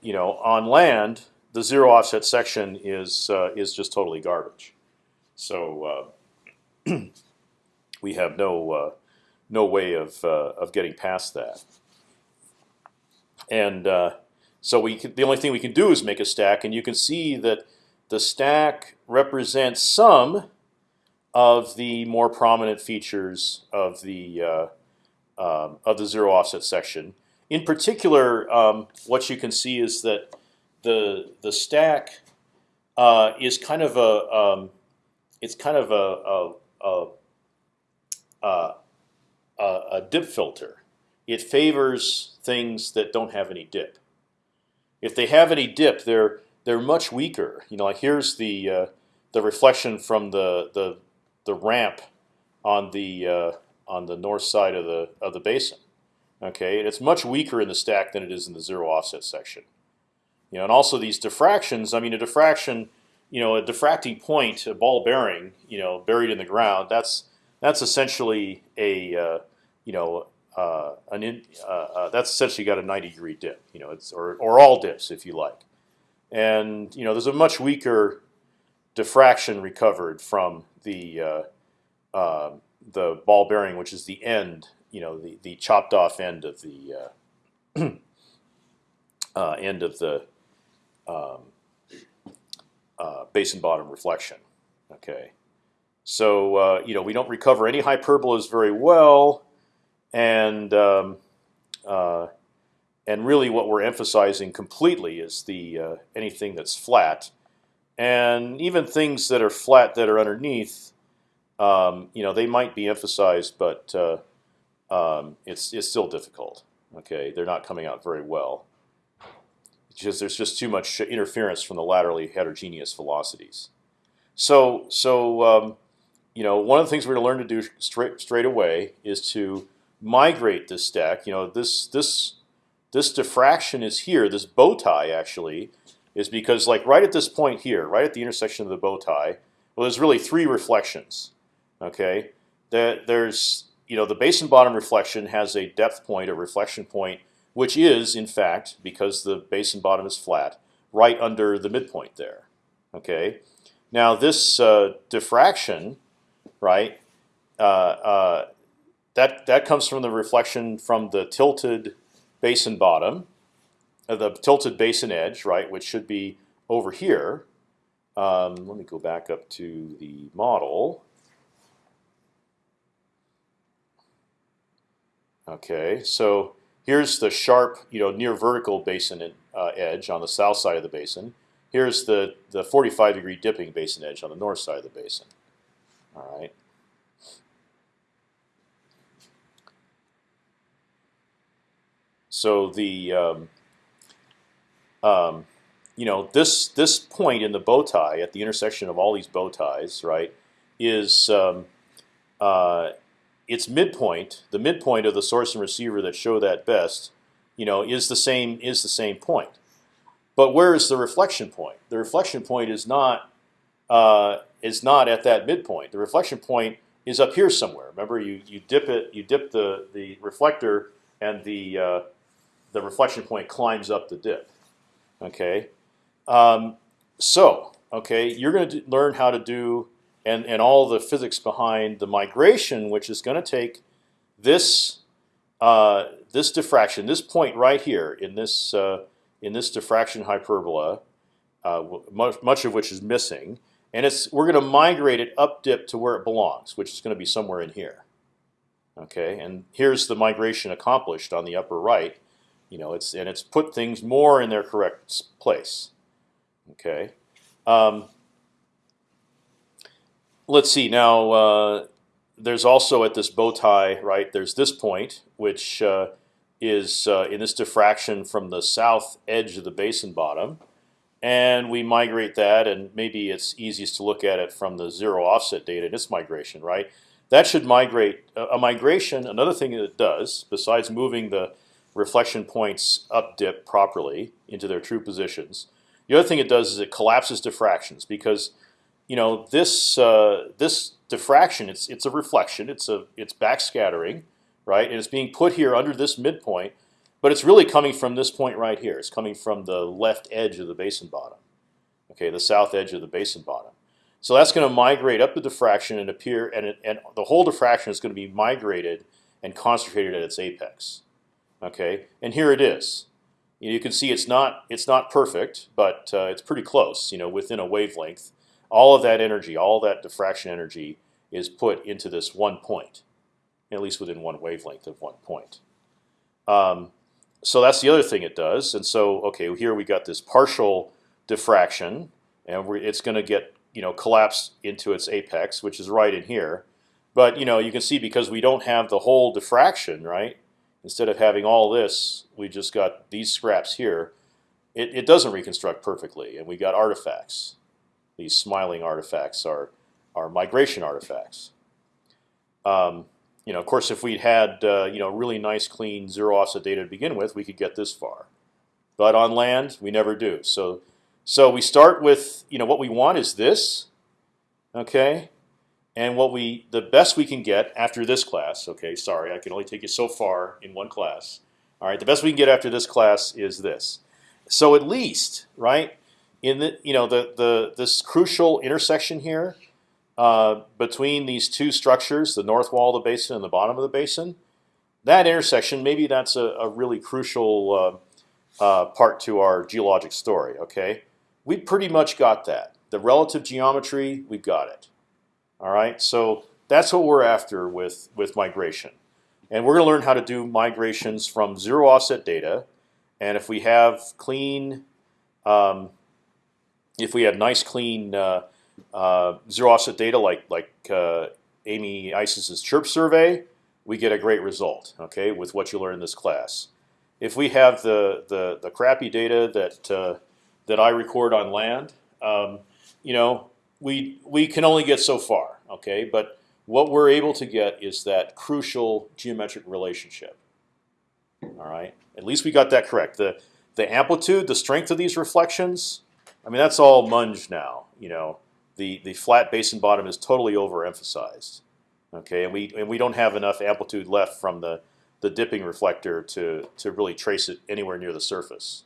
you know on land the zero offset section is uh, is just totally garbage. So uh, we have no uh, no way of of getting past that, and so we the only thing we can do is make a stack, and you can see that the stack represents some of the more prominent features of the uh, um, of the zero offset section. In particular, um, what you can see is that the the stack uh, is kind of a um, it's kind of a a, a a, a dip filter. It favors things that don't have any dip. If they have any dip, they're they're much weaker. You know, like here's the uh, the reflection from the the the ramp on the uh, on the north side of the of the basin. Okay, and it's much weaker in the stack than it is in the zero offset section. You know, and also these diffractions. I mean, a diffraction, you know, a diffracting point, a ball bearing, you know, buried in the ground. That's that's essentially a uh, you know uh, an in, uh, uh that's essentially got a 90 degree dip. You know, it's or or all dips if you like. And you know, there's a much weaker diffraction recovered from the uh, um, the ball bearing, which is the end, you know, the the chopped off end of the uh, uh, end of the um, uh, basin bottom reflection. Okay, so uh, you know we don't recover any hyperbolas very well, and um, uh, and really what we're emphasizing completely is the uh, anything that's flat, and even things that are flat that are underneath um, you know, they might be emphasized, but uh, um, it's it's still difficult. Okay, they're not coming out very well. Because there's just too much interference from the laterally heterogeneous velocities. So so um, you know, one of the things we're going to learn to do straight straight away is to migrate this stack. You know, this this this diffraction is here. This bow tie actually is because like right at this point here, right at the intersection of the bow tie, well, there's really three reflections. Okay, that there's you know the basin bottom reflection has a depth point, a reflection point, which is in fact because the basin bottom is flat, right under the midpoint there. Okay, now this uh, diffraction, right? Uh, uh, that that comes from the reflection from the tilted basin bottom, uh, the tilted basin edge, right, which should be over here. Um, let me go back up to the model. Okay, so here's the sharp, you know, near vertical basin uh, edge on the south side of the basin. Here's the the 45 degree dipping basin edge on the north side of the basin. All right. So the um, um, you know this this point in the bow tie at the intersection of all these bow ties, right, is um, uh, its midpoint, the midpoint of the source and receiver that show that best, you know, is the same is the same point. But where is the reflection point? The reflection point is not uh, is not at that midpoint. The reflection point is up here somewhere. Remember, you you dip it, you dip the the reflector, and the uh, the reflection point climbs up the dip. Okay, um, so okay, you're going to learn how to do and and all the physics behind the migration, which is going to take this uh, this diffraction, this point right here in this uh, in this diffraction hyperbola, uh, much, much of which is missing, and it's we're going to migrate it up dip to where it belongs, which is going to be somewhere in here. Okay, and here's the migration accomplished on the upper right. You know, it's and it's put things more in their correct place. Okay, um, let's see now. Uh, there's also at this bow tie, right? There's this point, which uh, is uh, in this diffraction from the south edge of the basin bottom, and we migrate that, and maybe it's easiest to look at it from the zero offset data in its migration, right? That should migrate a migration. Another thing that it does, besides moving the reflection points up dip properly into their true positions, the other thing it does is it collapses diffractions because you know this uh, this diffraction it's it's a reflection it's a it's backscattering right? And it's being put here under this midpoint but it's really coming from this point right here. It's coming from the left edge of the basin bottom okay the south edge of the basin bottom. So that's going to migrate up the diffraction and appear and it, and the whole diffraction is going to be migrated and concentrated at its apex okay and here it is you, can see it's not it's not perfect but uh, it's pretty close you know within a wavelength all of that energy, all that diffraction energy, is put into this one point, at least within one wavelength of one point. Um, so that's the other thing it does. And so, okay, here we got this partial diffraction, and it's going to get you know collapse into its apex, which is right in here. But you know, you can see because we don't have the whole diffraction, right? Instead of having all this, we just got these scraps here. It, it doesn't reconstruct perfectly, and we got artifacts these smiling artifacts are are migration artifacts. Um, you know, of course, if we'd had uh, you know really nice, clean zero offset data to begin with, we could get this far. But on land, we never do. So, so we start with you know what we want is this, okay, and what we the best we can get after this class. Okay, sorry, I can only take you so far in one class. All right, the best we can get after this class is this. So at least, right, in the you know the the this crucial intersection here uh, between these two structures, the north wall of the basin and the bottom of the basin, that intersection maybe that's a, a really crucial uh, uh, part to our geologic story. Okay, we pretty much got that. The relative geometry, we've got it. All right, so that's what we're after with with migration, and we're going to learn how to do migrations from zero offset data, and if we have clean um, if we have nice, clean uh, uh, zero offset data like like uh, Amy Isis's chirp survey, we get a great result. Okay, with what you learn in this class. If we have the the, the crappy data that uh, that I record on land, um, you know, we we can only get so far. Okay, but what we're able to get is that crucial geometric relationship. All right, at least we got that correct. The the amplitude, the strength of these reflections, I mean, that's all munge now. You know, the the flat basin bottom is totally overemphasized. Okay, and we and we don't have enough amplitude left from the the dipping reflector to to really trace it anywhere near the surface.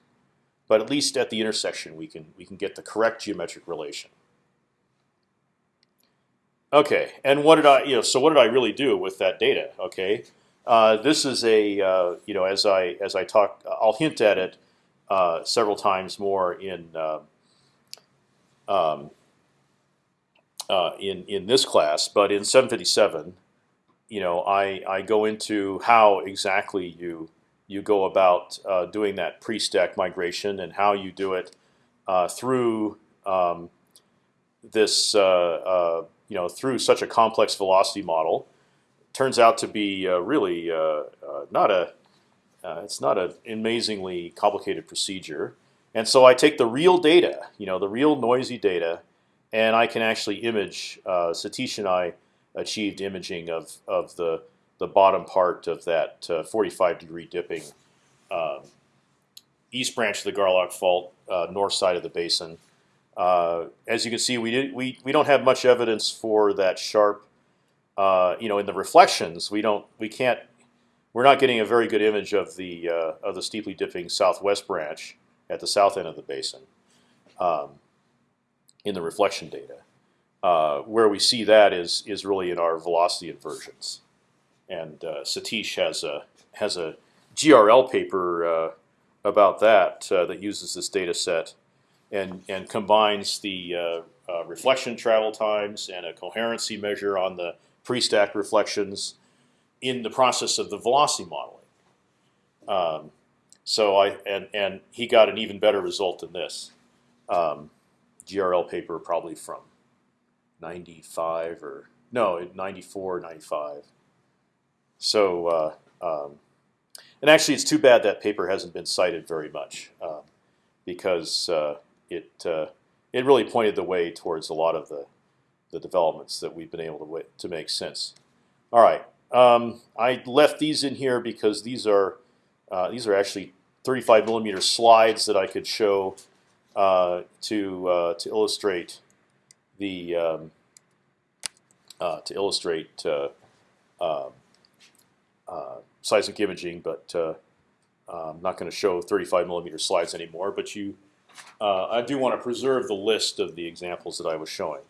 But at least at the intersection, we can we can get the correct geometric relation. Okay, and what did I you know? So what did I really do with that data? Okay, uh, this is a uh, you know as I as I talk, I'll hint at it uh, several times more in. Uh, um, uh, in in this class, but in 757, you know, I I go into how exactly you you go about uh, doing that pre-stack migration and how you do it through um, this you know through such a complex velocity model. Turns out to be uh, really not a it's not an amazingly complicated procedure. And so I take the real data, you know, the real noisy data, and I can actually image. Uh, Satish and I achieved imaging of of the the bottom part of that uh, 45 degree dipping um, east branch of the Garlock Fault, uh, north side of the basin. Uh, as you can see, we did we we don't have much evidence for that sharp. Uh, you know, in the reflections, we don't we can't. We're not getting a very good image of the uh, of the steeply dipping southwest branch at the south end of the basin um, in the reflection data. Uh, where we see that is is really in our velocity inversions, and uh, Satish has a has a GRL paper uh, about that that uses this data set and and combines the uh, uh, reflection travel times and a coherency measure on the pre-stack reflections in the process of the velocity modeling. Um, so I and and he got an even better result than this. Um, GRL paper probably from 95 or no 94 95 so uh, um, and actually it's too bad that paper hasn't been cited very much um, because uh, it uh, it really pointed the way towards a lot of the the developments that we've been able to to make since all right um, I left these in here because these are uh, these are actually 35 millimeter slides that I could show uh, to uh, to illustrate the um, uh, to illustrate uh, um, seismic imaging, but I'm not going to show 35 millimeter slides anymore. But you, Uh, I do want to preserve the list of the examples that I was showing.